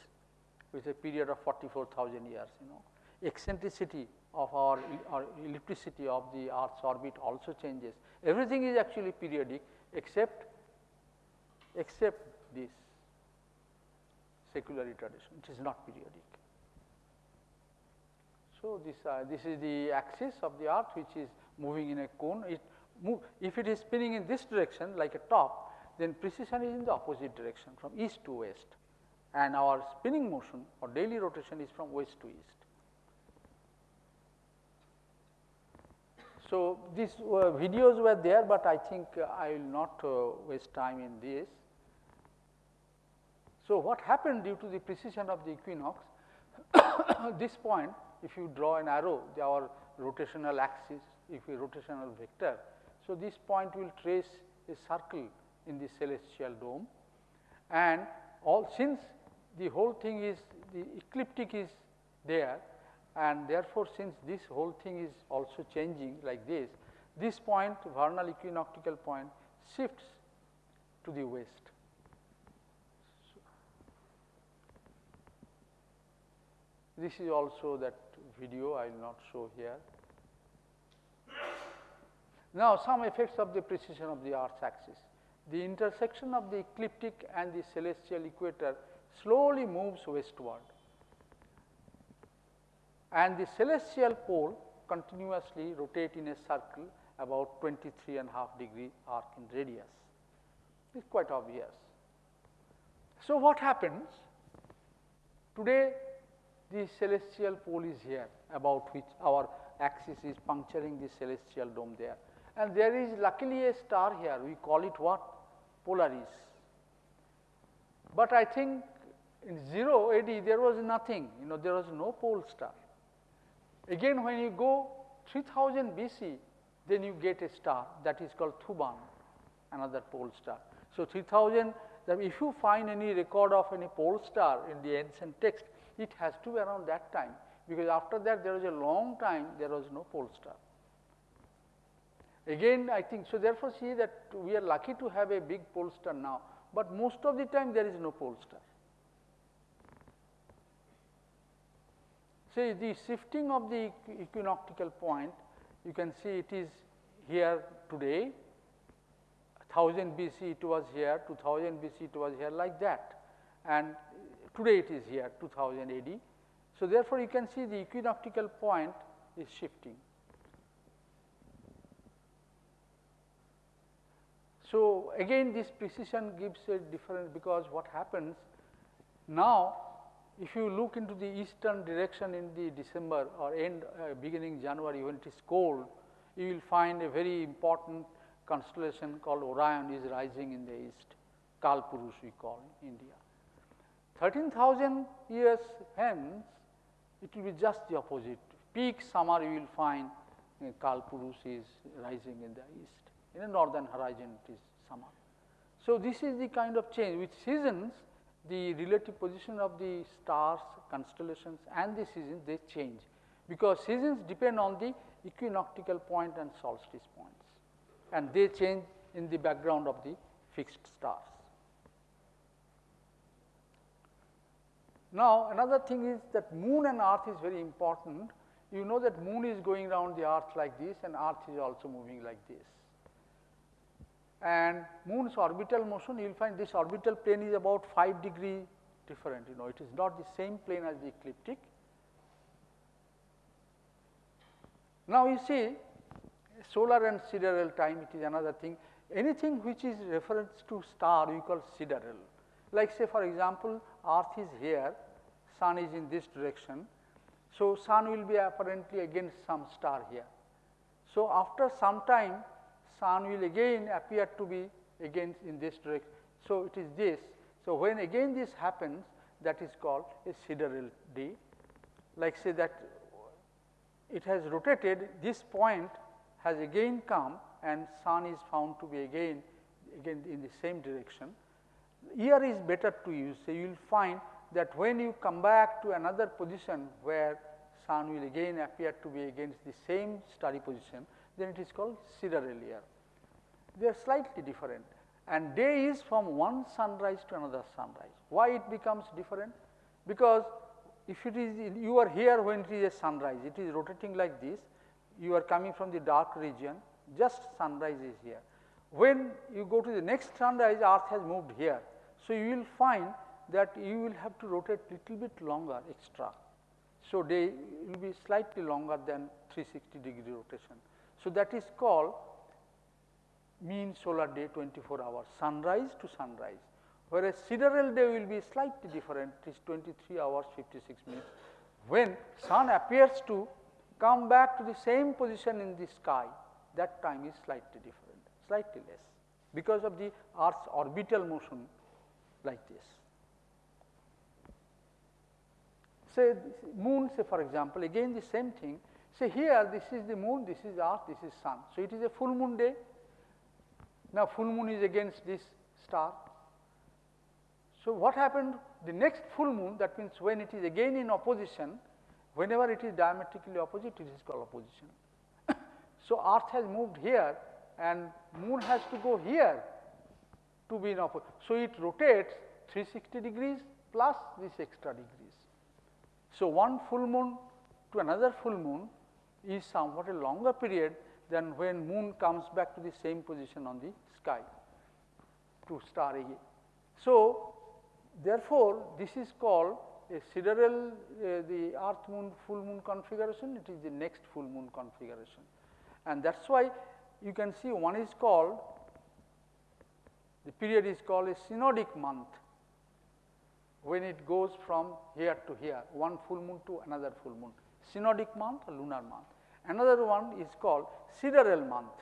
with a period of 44,000 years you know. Eccentricity of our, our ellipticity of the earth's orbit also changes. Everything is actually periodic except except this secular retardation, which is not periodic. So, this uh, this is the axis of the earth which is moving in a cone. It move, if it is spinning in this direction like a top, then precession is in the opposite direction from east to west and our spinning motion or daily rotation is from west to east. So, these uh, videos were there, but I think uh, I will not uh, waste time in this. So, what happened due to the precession of the equinox, this point if you draw an arrow our rotational axis, if a rotational vector. So, this point will trace a circle in the celestial dome and all since the whole thing is the ecliptic is there and therefore, since this whole thing is also changing like this, this point vernal equinoctial point shifts to the west. This is also that video I will not show here. Now, some effects of the precession of the earth's axis. The intersection of the ecliptic and the celestial equator slowly moves westward and the celestial pole continuously rotate in a circle about 23 and half degree arc in radius. It is quite obvious. So, what happens? Today the celestial pole is here about which our axis is puncturing the celestial dome there. And there is luckily a star here. We call it what? Polaris. But I think in 0 AD there was nothing. You know there was no pole star. Again when you go 3000 BC, then you get a star that is called Thuban, another pole star. So, 3000 that if you find any record of any pole star in the ancient text, it has to be around that time, because after that there was a long time there was no pole star. Again I think, so therefore, see that we are lucky to have a big pole star now, but most of the time there is no pole star. See the shifting of the equinoctial point, you can see it is here today, 1000 BC it was here, 2000 BC it was here like that and today it is here 2000 AD. So, therefore, you can see the equinoctial point is shifting. So, again this precession gives a difference because what happens now if you look into the eastern direction in the December or end uh, beginning January when it is cold, you will find a very important constellation called Orion is rising in the east, Kalpurush we call in India. 13,000 years hence, it will be just the opposite. Peak summer you will find uh, Kalpurush is rising in the east. In the northern horizon it is summer. So, this is the kind of change with seasons the relative position of the stars, constellations and the seasons they change, because seasons depend on the equinoctial point and solstice points and they change in the background of the fixed stars. Now, another thing is that moon and earth is very important. You know that moon is going around the earth like this and earth is also moving like this and moon's orbital motion you will find this orbital plane is about 5 degree different you know it is not the same plane as the ecliptic. Now you see solar and sidereal time it is another thing anything which is reference to star we call sidereal like say for example earth is here sun is in this direction so sun will be apparently against some star here so after some time sun will again appear to be again in this direction. So, it is this. So, when again this happens that is called a sidereal day like say that it has rotated this point has again come and sun is found to be again again in the same direction. Here is better to use. So, you will find that when you come back to another position where sun will again appear to be against the same starry position, then it is called sidereal. They are slightly different and day is from one sunrise to another sunrise. Why it becomes different? Because if it is you are here when it is a sunrise, it is rotating like this, you are coming from the dark region, just sunrise is here. When you go to the next sunrise, earth has moved here. So, you will find that you will have to rotate little bit longer extra. So, day will be slightly longer than 360 degree rotation. So, that is called mean solar day 24 hours sunrise to sunrise, whereas sidereal day will be slightly different it is 23 hours 56 minutes when sun appears to come back to the same position in the sky that time is slightly different slightly less because of the earth's orbital motion like this. Say moon say for example again the same thing say here this is the moon this is earth this is sun. So, it is a full moon day now, full moon is against this star. So, what happened the next full moon that means when it is again in opposition whenever it is diametrically opposite it is called opposition. so, earth has moved here and moon has to go here to be in opposition. So, it rotates 360 degrees plus this extra degrees. So, one full moon to another full moon is somewhat a longer period than when moon comes back to the same position on the sky to star again. So, therefore, this is called a sidereal uh, the earth moon full moon configuration. It is the next full moon configuration. And that is why you can see one is called the period is called a synodic month when it goes from here to here one full moon to another full moon synodic month or lunar month Another one is called sidereal month.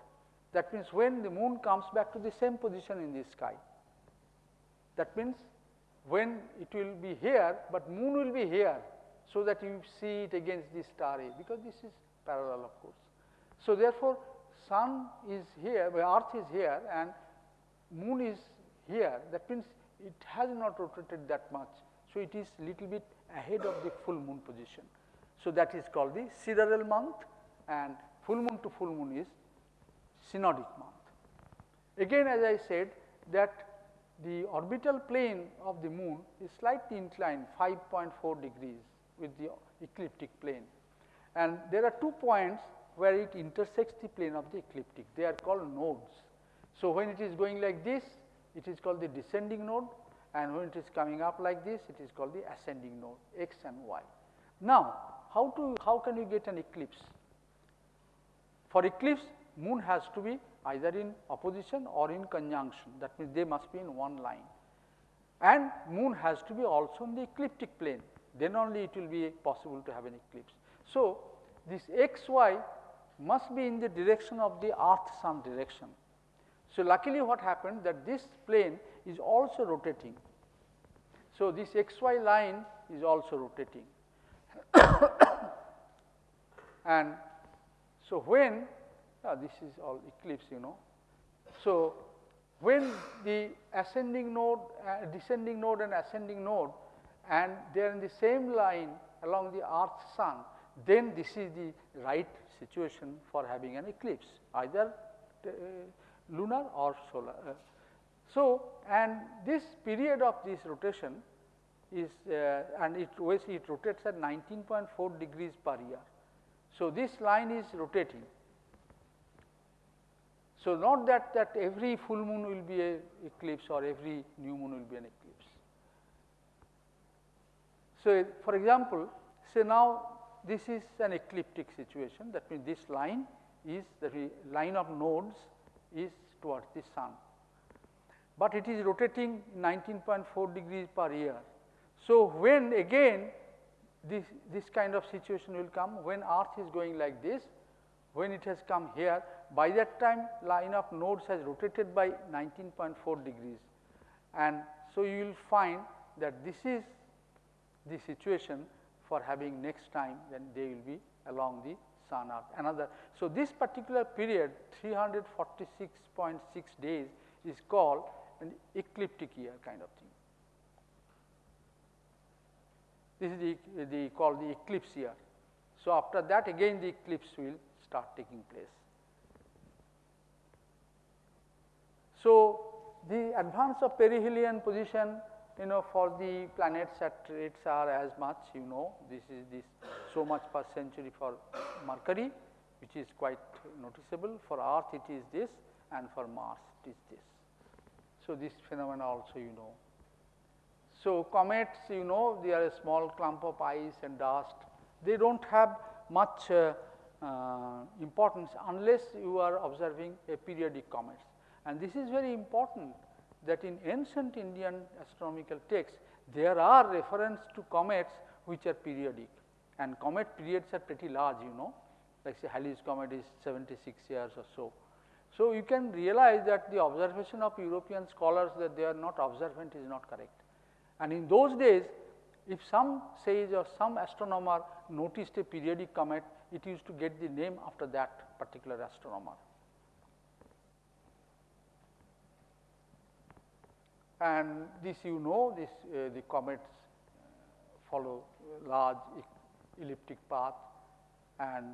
That means when the moon comes back to the same position in the sky. That means when it will be here, but moon will be here, so that you see it against the star A, because this is parallel of course. So, therefore, sun is here, earth is here and moon is here, that means it has not rotated that much. So, it is little bit ahead of the full moon position. So, that is called the sidereal month and full moon to full moon is synodic month. Again as I said that the orbital plane of the moon is slightly inclined 5.4 degrees with the ecliptic plane and there are two points where it intersects the plane of the ecliptic they are called nodes. So, when it is going like this it is called the descending node and when it is coming up like this it is called the ascending node x and y. Now, how to how can you get an eclipse? For eclipse, moon has to be either in opposition or in conjunction that means they must be in one line and moon has to be also in the ecliptic plane then only it will be possible to have an eclipse. So, this x y must be in the direction of the earth sun direction. So, luckily what happened that this plane is also rotating. So, this xy line is also rotating. and so, when uh, this is all eclipse you know. So, when the ascending node, uh, descending node and ascending node and they are in the same line along the earth sun, then this is the right situation for having an eclipse either uh, lunar or solar. Uh, so, and this period of this rotation is uh, and it, it rotates at 19.4 degrees per year. So, this line is rotating. So, not that, that every full moon will be a eclipse or every new moon will be an eclipse. So, for example, say now this is an ecliptic situation that means this line is the line of nodes is towards the sun, but it is rotating 19.4 degrees per year. So, when again this, this kind of situation will come when earth is going like this, when it has come here by that time line of nodes has rotated by 19.4 degrees and so you will find that this is the situation for having next time then they will be along the sun another. So, this particular period 346.6 days is called an ecliptic year kind of thing. This is the, the called the eclipse year. So, after that again the eclipse will start taking place. So, the advance of perihelion position you know for the planets at rates are as much you know this is this so much per century for Mercury which is quite noticeable for earth it is this and for Mars it is this. So, this phenomena also you know so, comets you know they are a small clump of ice and dust, they do not have much uh, uh, importance unless you are observing a periodic comet. And this is very important that in ancient Indian astronomical texts there are reference to comets which are periodic and comet periods are pretty large you know like say Halley's comet is 76 years or so. So, you can realize that the observation of European scholars that they are not observant is not correct. And in those days, if some sage or some astronomer noticed a periodic comet, it used to get the name after that particular astronomer. And this you know, this uh, the comets follow large elliptic path and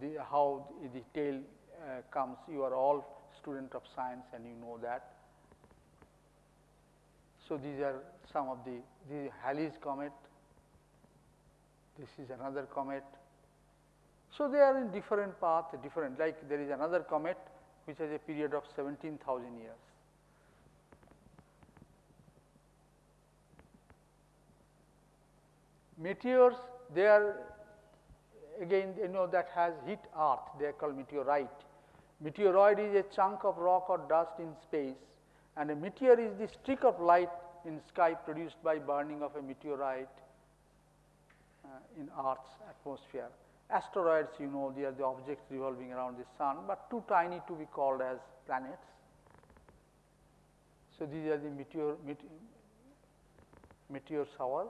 the, how the tail uh, comes. You are all student of science and you know that. So, these are some of the, the Halley's comet, this is another comet. So, they are in different path, different like there is another comet which has a period of 17,000 years. Meteors, they are again you know that has hit earth, they are called meteorite. Meteoroid is a chunk of rock or dust in space and a meteor is the streak of light in sky produced by burning of a meteorite uh, in earth's atmosphere. Asteroids you know they are the objects revolving around the sun, but too tiny to be called as planets. So, these are the meteor, meteor, meteor shower.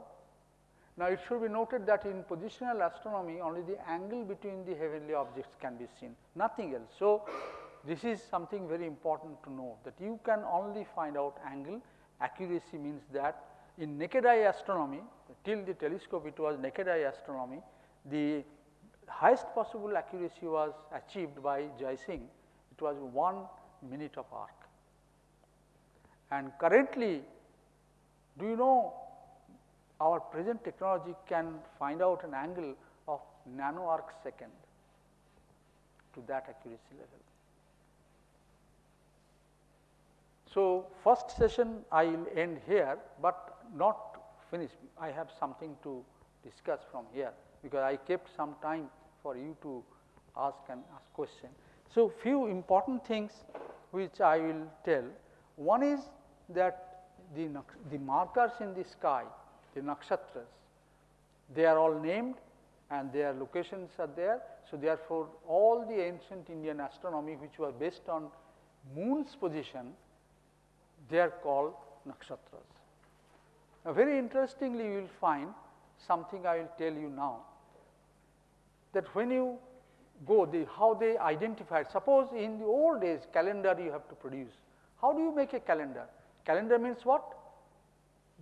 Now, it should be noted that in positional astronomy only the angle between the heavenly objects can be seen, nothing else. So, this is something very important to know that you can only find out angle accuracy means that in naked eye astronomy till the telescope it was naked eye astronomy the highest possible accuracy was achieved by Jai Singh. it was 1 minute of arc. And currently do you know our present technology can find out an angle of nano arc second to that accuracy level. So, first session I will end here, but not finish. I have something to discuss from here, because I kept some time for you to ask and ask question. So, few important things which I will tell. One is that the, the markers in the sky, the nakshatras, They are all named and their locations are there. So, therefore, all the ancient Indian astronomy which was based on moon's position, they are called nakshatras. Now, very interestingly, you will find something I will tell you now that when you go the how they identified suppose in the old days calendar you have to produce how do you make a calendar calendar means what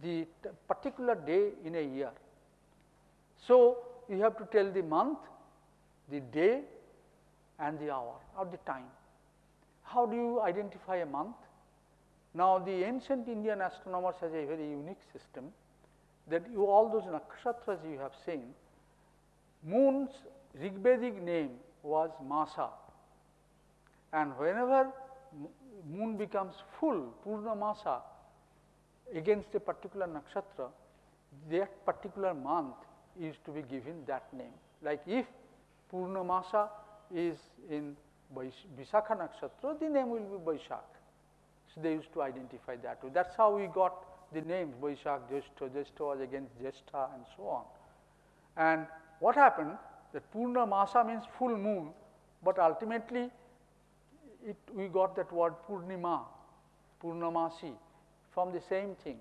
the particular day in a year. So you have to tell the month the day and the hour or the time. How do you identify a month? Now the ancient indian astronomers has a very unique system that you all those nakshatras you have seen moons Rigvedic name was Masa. And whenever moon becomes full Purna Masa against a particular nakshatra, that particular month is to be given that name. Like if Purna Masa is in Visakha nakshatra, the name will be Vaishak. So, they used to identify that That is how we got the names Vaishak, Jeshta, Jeshta was against Jeshta and so on. And what happened that Purna Masa means full moon, but ultimately it, we got that word Purnima, Purnamasi from the same thing.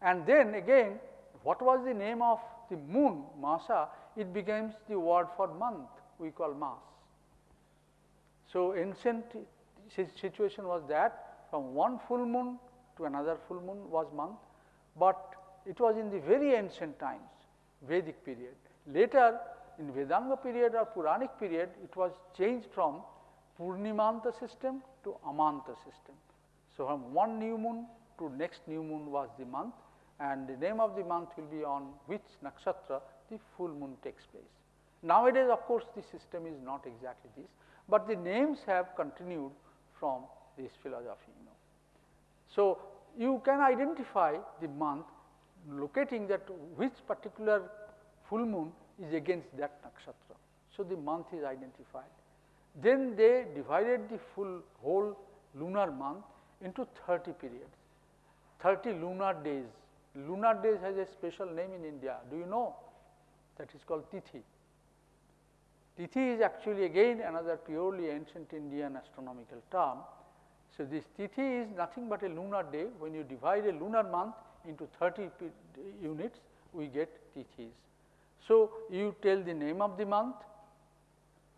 And then again, what was the name of the moon, Masa? It becomes the word for month, we call Mas. So, ancient situation was that from one full moon to another full moon was month, but it was in the very ancient times, Vedic period. Later, in Vedanga period or Puranic period, it was changed from Purnimanta system to Amanta system. So, from one new moon to next new moon was the month and the name of the month will be on which nakshatra the full moon takes place. Nowadays, of course, the system is not exactly this, but the names have continued from this philosophy. You know. So, you can identify the month locating that which particular full moon is against that nakshatra. So, the month is identified. Then they divided the full whole lunar month into 30 periods, 30 lunar days. Lunar days has a special name in India. Do you know? That is called Tithi. Tithi is actually again another purely ancient Indian astronomical term. So, this Tithi is nothing but a lunar day. When you divide a lunar month into 30 units, we get Tithis. So, you tell the name of the month,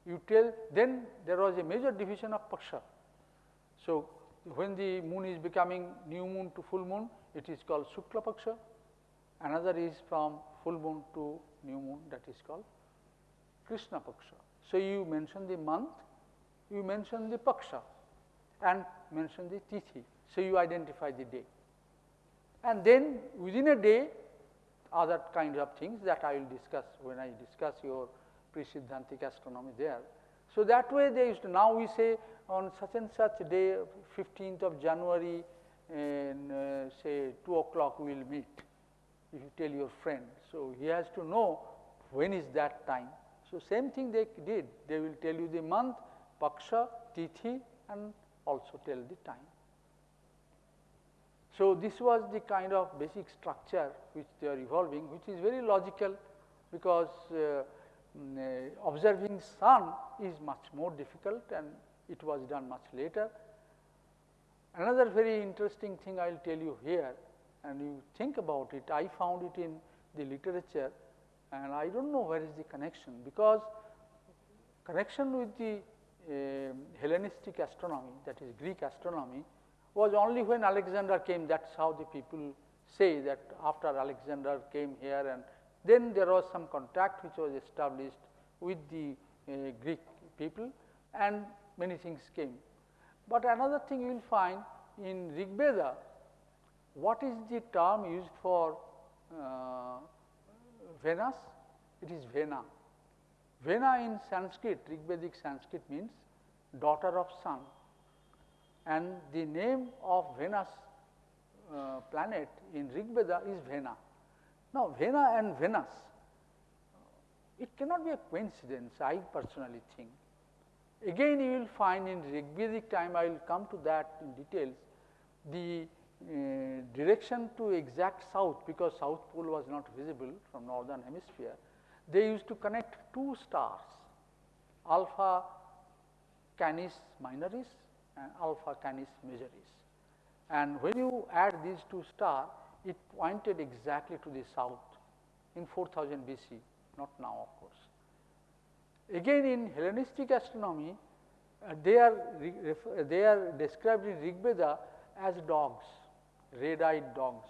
you tell then there was a major division of paksha. So, when the moon is becoming new moon to full moon, it is called Shukla Paksha, another is from full moon to new moon that is called Krishna Paksha. So, you mention the month, you mention the Paksha and mention the Tithi. So, you identify the day and then within a day other kinds of things that I will discuss when I discuss your pre-Siddhantic astronomy there. So, that way they used to now we say on such and such day 15th of January and uh, say 2 o'clock we will meet if you tell your friend. So, he has to know when is that time. So, same thing they did they will tell you the month, paksha, tithi and also tell the time. So, this was the kind of basic structure which they are evolving which is very logical because uh, mm, uh, observing sun is much more difficult and it was done much later. Another very interesting thing I will tell you here and you think about it, I found it in the literature and I do not know where is the connection because connection with the uh, Hellenistic astronomy that is Greek astronomy was only when Alexander came that is how the people say that after Alexander came here and then there was some contact which was established with the uh, Greek people and many things came. But another thing you will find in Rigveda, what is the term used for uh, Venus? It is Vena. Vena in Sanskrit, Rigvedic Sanskrit means daughter of sun and the name of Venus uh, planet in Rigveda is Vena. Now, Vena and Venus, it cannot be a coincidence, I personally think. Again, you will find in Rigvedic time, I will come to that in details, the uh, direction to exact south because south pole was not visible from northern hemisphere, they used to connect two stars alpha canis minoris and alpha canis majoris. And when you add these two stars, it pointed exactly to the south in 4000 BC, not now of course. Again in Hellenistic astronomy, uh, they, are they are described in Rig Veda as dogs, red-eyed dogs.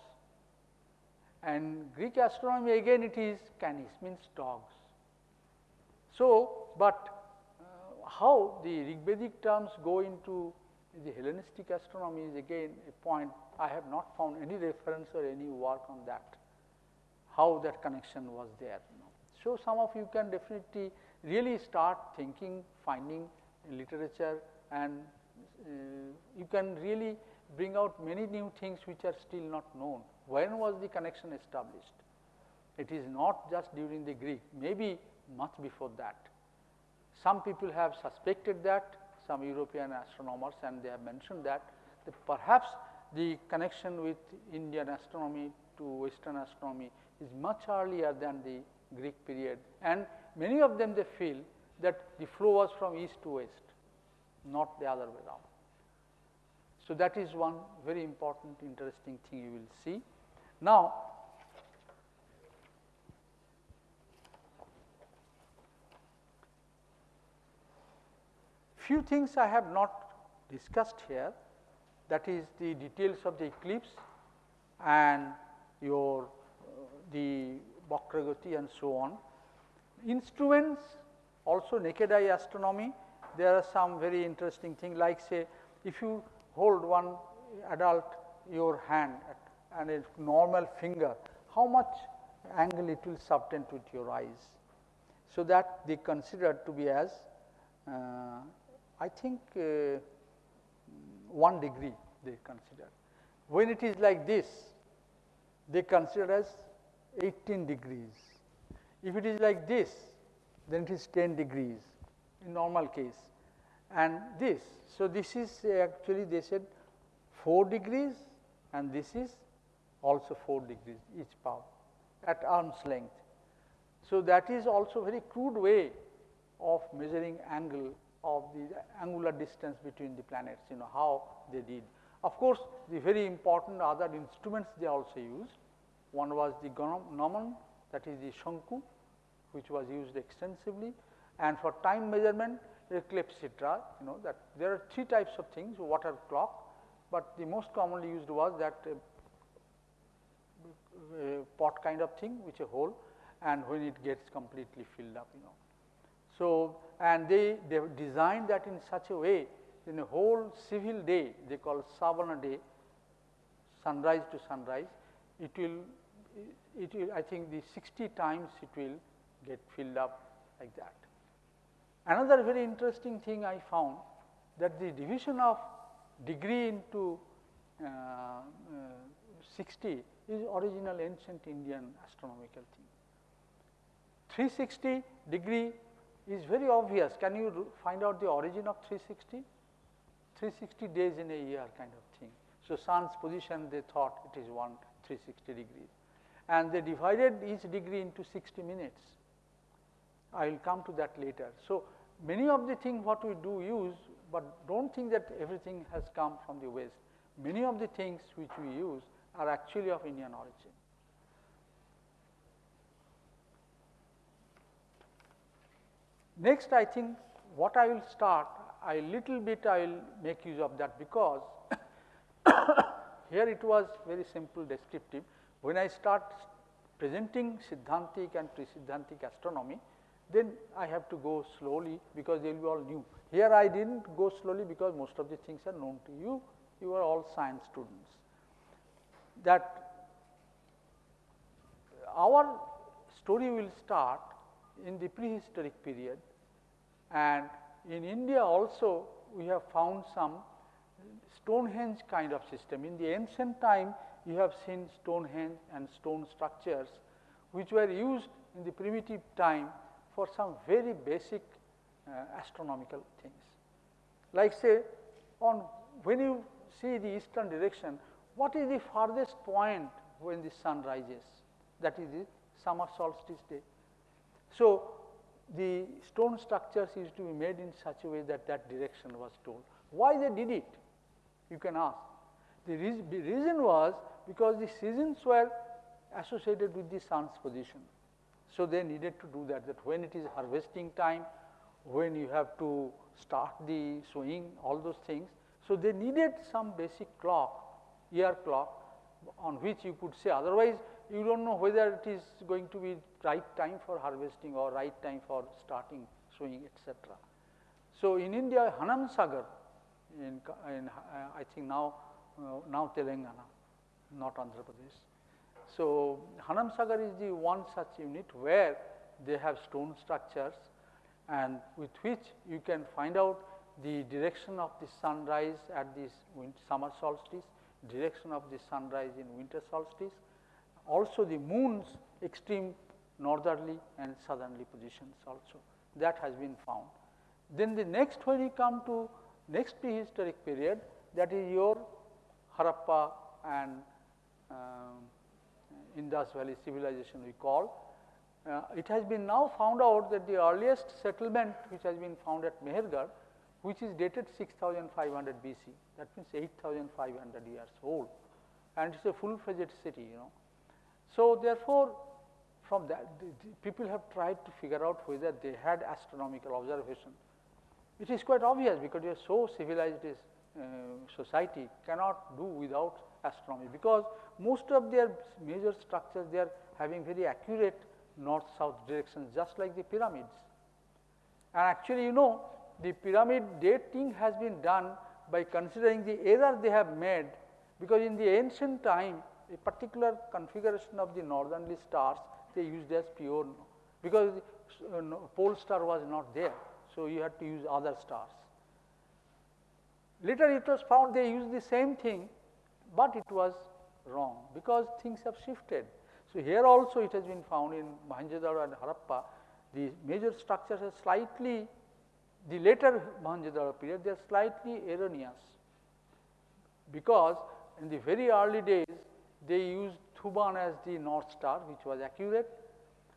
And Greek astronomy again it is canis, means dogs. So, but uh, how the Rigvedic terms go into the Hellenistic astronomy is again a point I have not found any reference or any work on that, how that connection was there. So, some of you can definitely really start thinking, finding literature and uh, you can really bring out many new things which are still not known. When was the connection established? It is not just during the Greek, maybe much before that. Some people have suspected that, some European astronomers and they have mentioned that, that perhaps the connection with Indian astronomy to Western astronomy is much earlier than the Greek period and many of them they feel that the flow was from east to west, not the other way around. So, that is one very important interesting thing you will see. Now, few things I have not discussed here that is the details of the eclipse and your uh, the Vakragati and so on. Instruments also naked eye astronomy there are some very interesting things like say if you hold one adult your hand and a normal finger how much angle it will subtend with your eyes. So, that they consider to be as uh, I think uh, 1 degree they consider. When it is like this, they consider as 18 degrees. If it is like this, then it is 10 degrees in normal case and this. So, this is actually they said 4 degrees and this is also 4 degrees each power at arm's length. So, that is also very crude way of measuring angle of the angular distance between the planets, you know, how they did. Of course, the very important other instruments they also used. One was the gnomon, that is the Shanku, which was used extensively. And for time measurement, clepsydra, you know, that there are three types of things, water clock, but the most commonly used was that uh, uh, pot kind of thing, which a hole, and when it gets completely filled up, you know. So, and they, they designed that in such a way in a whole civil day they call Savana day sunrise to sunrise it will it will I think the 60 times it will get filled up like that. Another very interesting thing I found that the division of degree into uh, uh, 60 is original ancient Indian astronomical thing. 360 degree is very obvious. Can you find out the origin of 360? 360 days in a year kind of thing. So, sun's position they thought it is 1 360 degrees and they divided each degree into 60 minutes. I will come to that later. So, many of the things what we do use, but do not think that everything has come from the west. Many of the things which we use are actually of Indian origin. Next, I think what I will start, a little bit I will make use of that because here it was very simple descriptive. When I start presenting Siddhantic and pre-Siddhantic astronomy, then I have to go slowly because they will be all new. Here I did not go slowly because most of the things are known to you, you are all science students. That our story will start in the prehistoric period and in India also we have found some Stonehenge kind of system. In the ancient time you have seen Stonehenge and stone structures which were used in the primitive time for some very basic uh, astronomical things. Like say on when you see the eastern direction what is the farthest point when the sun rises? That is the summer solstice day. So, the stone structures used to be made in such a way that that direction was told. Why they did it? You can ask. The, re the reason was because the seasons were associated with the sun's position. So, they needed to do that, that when it is harvesting time, when you have to start the sowing, all those things. So, they needed some basic clock, year clock on which you could say otherwise you do not know whether it is going to be right time for harvesting or right time for starting sowing etc. So, in India Hanam Sagar in, in uh, I think now uh, now Telangana not Andhra Pradesh. So, Hanam Sagar is the one such unit where they have stone structures and with which you can find out the direction of the sunrise at this summer solstice, direction of the sunrise in winter solstice, also the moon's extreme northerly and southerly positions also that has been found. Then the next when you come to next prehistoric period that is your Harappa and Indus Valley civilization we call. Uh, it has been now found out that the earliest settlement which has been found at Mehrgarh which is dated 6500 BC that means 8500 years old and it is a full fledged city you know. So, therefore, from that the, the people have tried to figure out whether they had astronomical observation. It is quite obvious because you are so civilized uh, society cannot do without astronomy because most of their major structures they are having very accurate north south directions just like the pyramids. And actually you know the pyramid dating has been done by considering the error they have made because in the ancient time a particular configuration of the northerly stars they used as pure because the uh, pole star was not there. So, you had to use other stars. Later it was found they used the same thing, but it was wrong because things have shifted. So, here also it has been found in Mohenjo-daro and Harappa the major structures are slightly the later Mohenjo-daro period they are slightly erroneous because in the very early days they used Thuban as the north star which was accurate,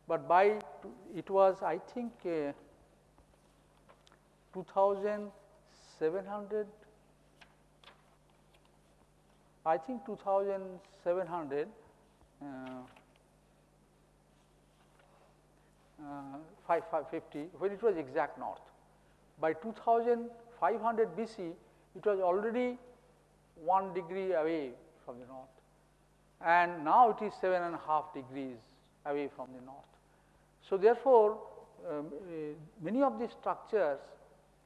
but by it was I think uh, 2700 I think 2700 uh, uh, 550 when it was exact north. By 2500 BC it was already 1 degree away from the north and now it is seven and a half degrees away from the north. So, therefore, um, uh, many of the structures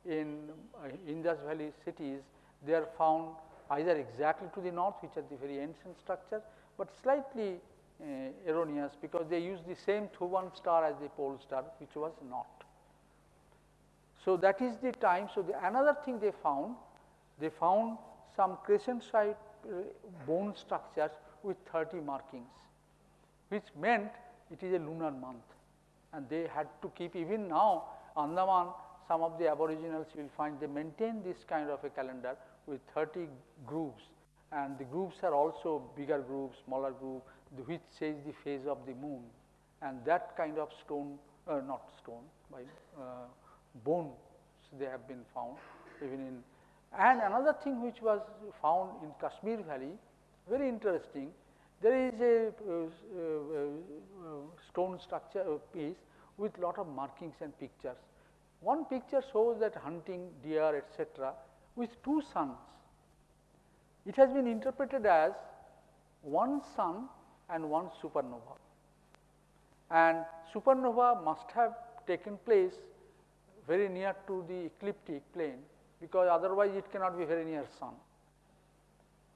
in uh, Indus Valley cities they are found either exactly to the north which are the very ancient structures, but slightly uh, erroneous because they use the same Thuban star as the pole star which was not. So, that is the time. So, the another thing they found, they found some crescent shaped uh, bone structures with 30 markings, which meant it is a lunar month and they had to keep even now Andaman some of the aboriginals you will find they maintain this kind of a calendar with 30 grooves and the grooves are also bigger grooves, smaller groove which says the phase of the moon and that kind of stone uh, not stone by uh, bones they have been found even in and another thing which was found in Kashmir valley very interesting. There is a uh, uh, uh, stone structure piece with lot of markings and pictures. One picture shows that hunting deer etc., with two suns. It has been interpreted as one sun and one supernova. And supernova must have taken place very near to the ecliptic plane because otherwise it cannot be very near sun.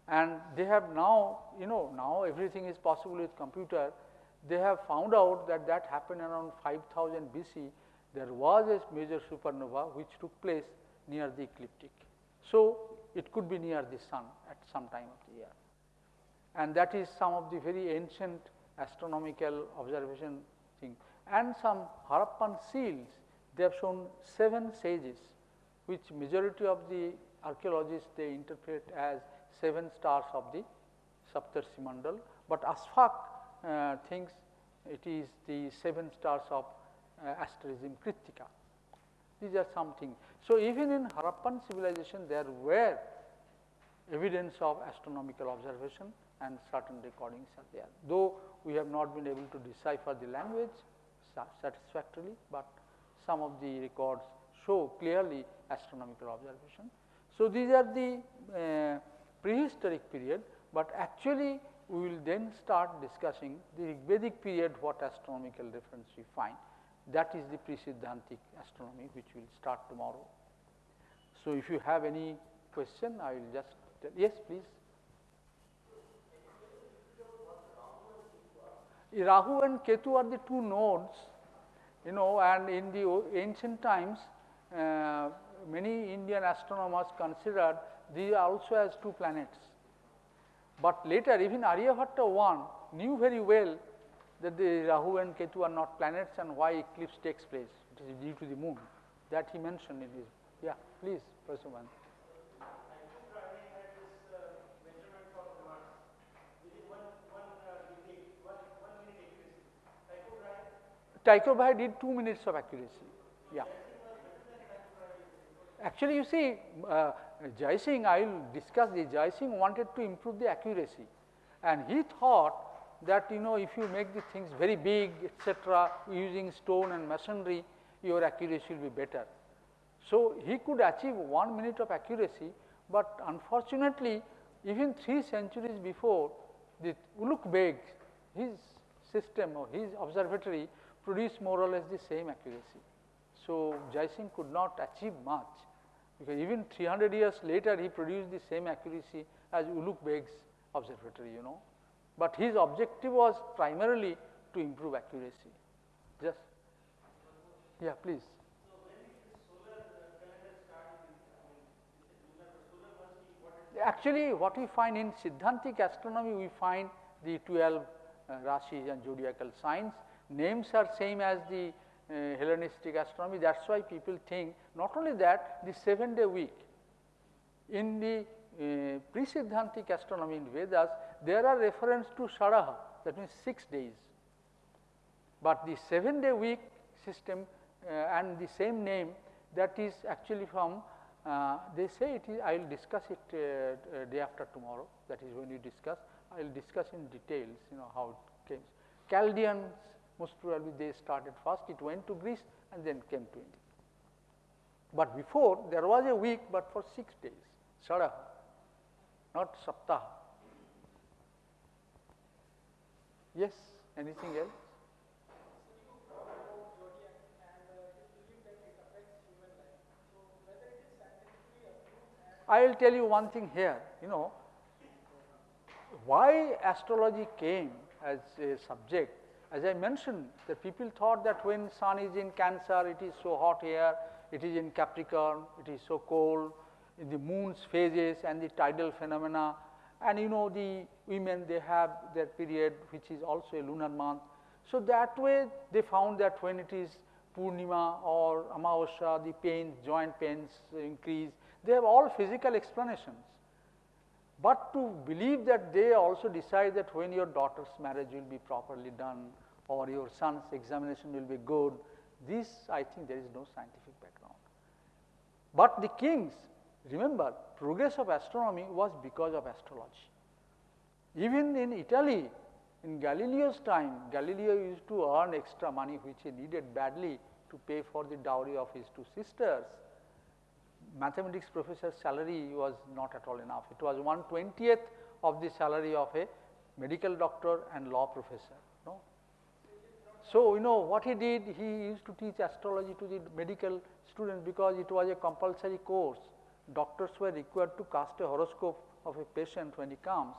And they have now, you know, now everything is possible with computer. They have found out that that happened around 5000 BC. There was a major supernova which took place near the ecliptic. So, it could be near the sun at some time of the year. And that is some of the very ancient astronomical observation thing. And some Harappan seals, they have shown seven sages, which majority of the archaeologists they interpret as seven stars of the Saptarshi Mandal, but Ashfaq uh, thinks it is the seven stars of uh, asterism Kritika. These are something. So, even in Harappan civilization there were evidence of astronomical observation and certain recordings are there. Though we have not been able to decipher the language satisfactorily, but some of the records show clearly astronomical observation. So, these are the uh, prehistoric period, but actually we will then start discussing the Vedic period what astronomical reference we find. That is the pre-Siddhantic astronomy which will start tomorrow. So, if you have any question I will just tell. Yes please. Rahu and Ketu are the two nodes you know and in the ancient times uh, many Indian astronomers considered these also as two planets. But later even Aryabhatta one knew very well that the Rahu and Ketu are not planets and why eclipse takes place, it is due to the moon that he mentioned in his, yeah please Professor One. Tycho Brahe did 2 minutes of accuracy. Yeah. Actually, you see, uh, Jai Singh, I will discuss the Jai Singh wanted to improve the accuracy and he thought that you know if you make the things very big etc., using stone and masonry, your accuracy will be better. So, he could achieve 1 minute of accuracy, but unfortunately, even 3 centuries before the Ulugh Beg, his system or his observatory produced more or less the same accuracy. So, Jai Singh could not achieve much because even 300 years later he produced the same accuracy as Ulugh Beg's observatory you know. But his objective was primarily to improve accuracy. Just yeah please. Actually what we find in Siddhantic astronomy we find the 12 uh, Rashis and zodiacal signs names are same as the uh, Hellenistic astronomy. That is why people think not only that the 7 day week in the uh, pre-Siddhantic astronomy in Vedas there are reference to Sharaha that means 6 days. But the 7 day week system uh, and the same name that is actually from uh, they say it is I will discuss it uh, uh, day after tomorrow that is when you discuss I will discuss in details you know how it came. Chaldeans most probably they started first, it went to Greece and then came to India. But before there was a week, but for 6 days, Saraha, not Saptaha. Yes, anything else? I will tell you one thing here, you know, why astrology came as a subject as I mentioned the people thought that when sun is in cancer it is so hot here, it is in Capricorn, it is so cold, in the moon's phases and the tidal phenomena and you know the women they have their period which is also a lunar month. So, that way they found that when it is Purnima or Amavasya the pains, joint pains increase, they have all physical explanations. But to believe that they also decide that when your daughter's marriage will be properly done or your son's examination will be good, this I think there is no scientific background. But the kings, remember progress of astronomy was because of astrology. Even in Italy, in Galileo's time, Galileo used to earn extra money which he needed badly to pay for the dowry of his two sisters mathematics professor's salary was not at all enough. It was 1 20th of the salary of a medical doctor and law professor. No? So, you know what he did, he used to teach astrology to the medical students because it was a compulsory course. Doctors were required to cast a horoscope of a patient when he comes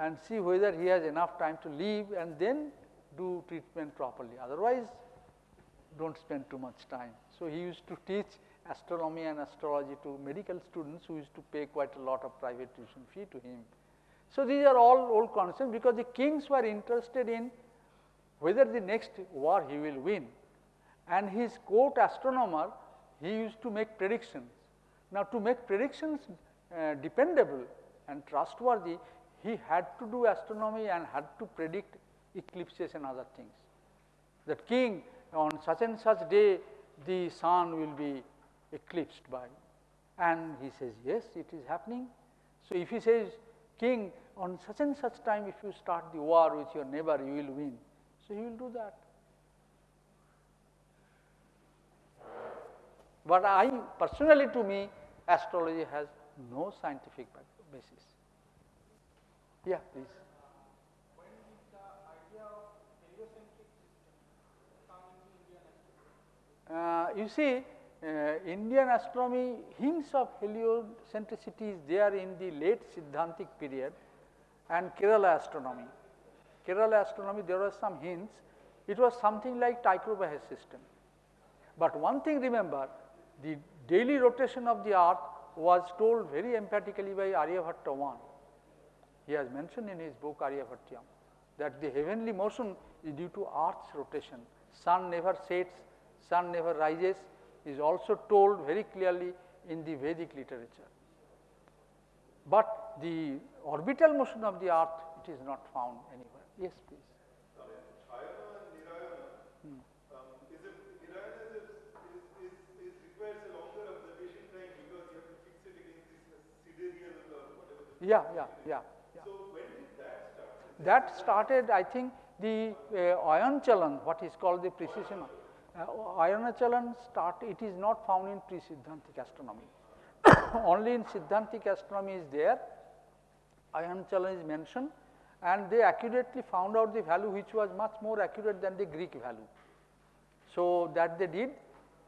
and see whether he has enough time to live and then do treatment properly. Otherwise, do not spend too much time. So, he used to teach astronomy and astrology to medical students who used to pay quite a lot of private tuition fee to him. So, these are all old concepts because the kings were interested in whether the next war he will win and his court astronomer he used to make predictions. Now, to make predictions uh, dependable and trustworthy he had to do astronomy and had to predict eclipses and other things. That king on such and such day the sun will be eclipsed by and he says yes it is happening. So, if he says king on such and such time if you start the war with your neighbor you will win. So, he will do that. But I personally to me astrology has no scientific basis. Yeah, please. Uh, you see, uh, Indian astronomy hints of heliocentricity is there in the late Siddhantic period and Kerala astronomy. Kerala astronomy there were some hints, it was something like Tycho Brahe system. But one thing remember, the daily rotation of the earth was told very emphatically by Aryabhatta I. He has mentioned in his book Aryabhatyam that the heavenly motion is due to earth's rotation. Sun never sets, sun never rises is also told very clearly in the Vedic literature. But the orbital motion of the earth it is not found anywhere. Yes, please. Yeah, yeah, yeah. yeah. So when did that start? That started, I think, the uh, ayan chalan, what is called the precession. Uh, ayan chalan start, it is not found in pre-Siddhantic astronomy. Only in Siddhantic astronomy is there, ayan chalan is mentioned and they accurately found out the value which was much more accurate than the Greek value. So, that they did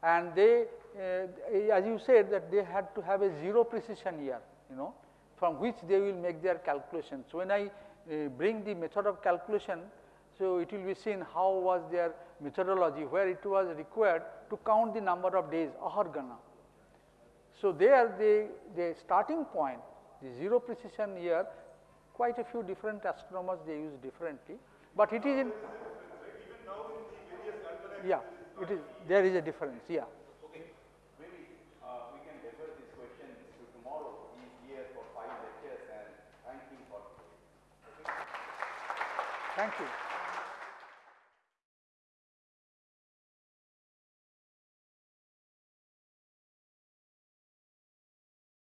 and they uh, as you said that they had to have a zero precession here, you know from which they will make their calculations. So, when I uh, bring the method of calculation, so it will be seen how was their methodology where it was required to count the number of days ahargana. So, there the, the starting point the zero precession here quite a few different astronomers they use differently, but it is in yeah it is there is a difference yeah. Thank you.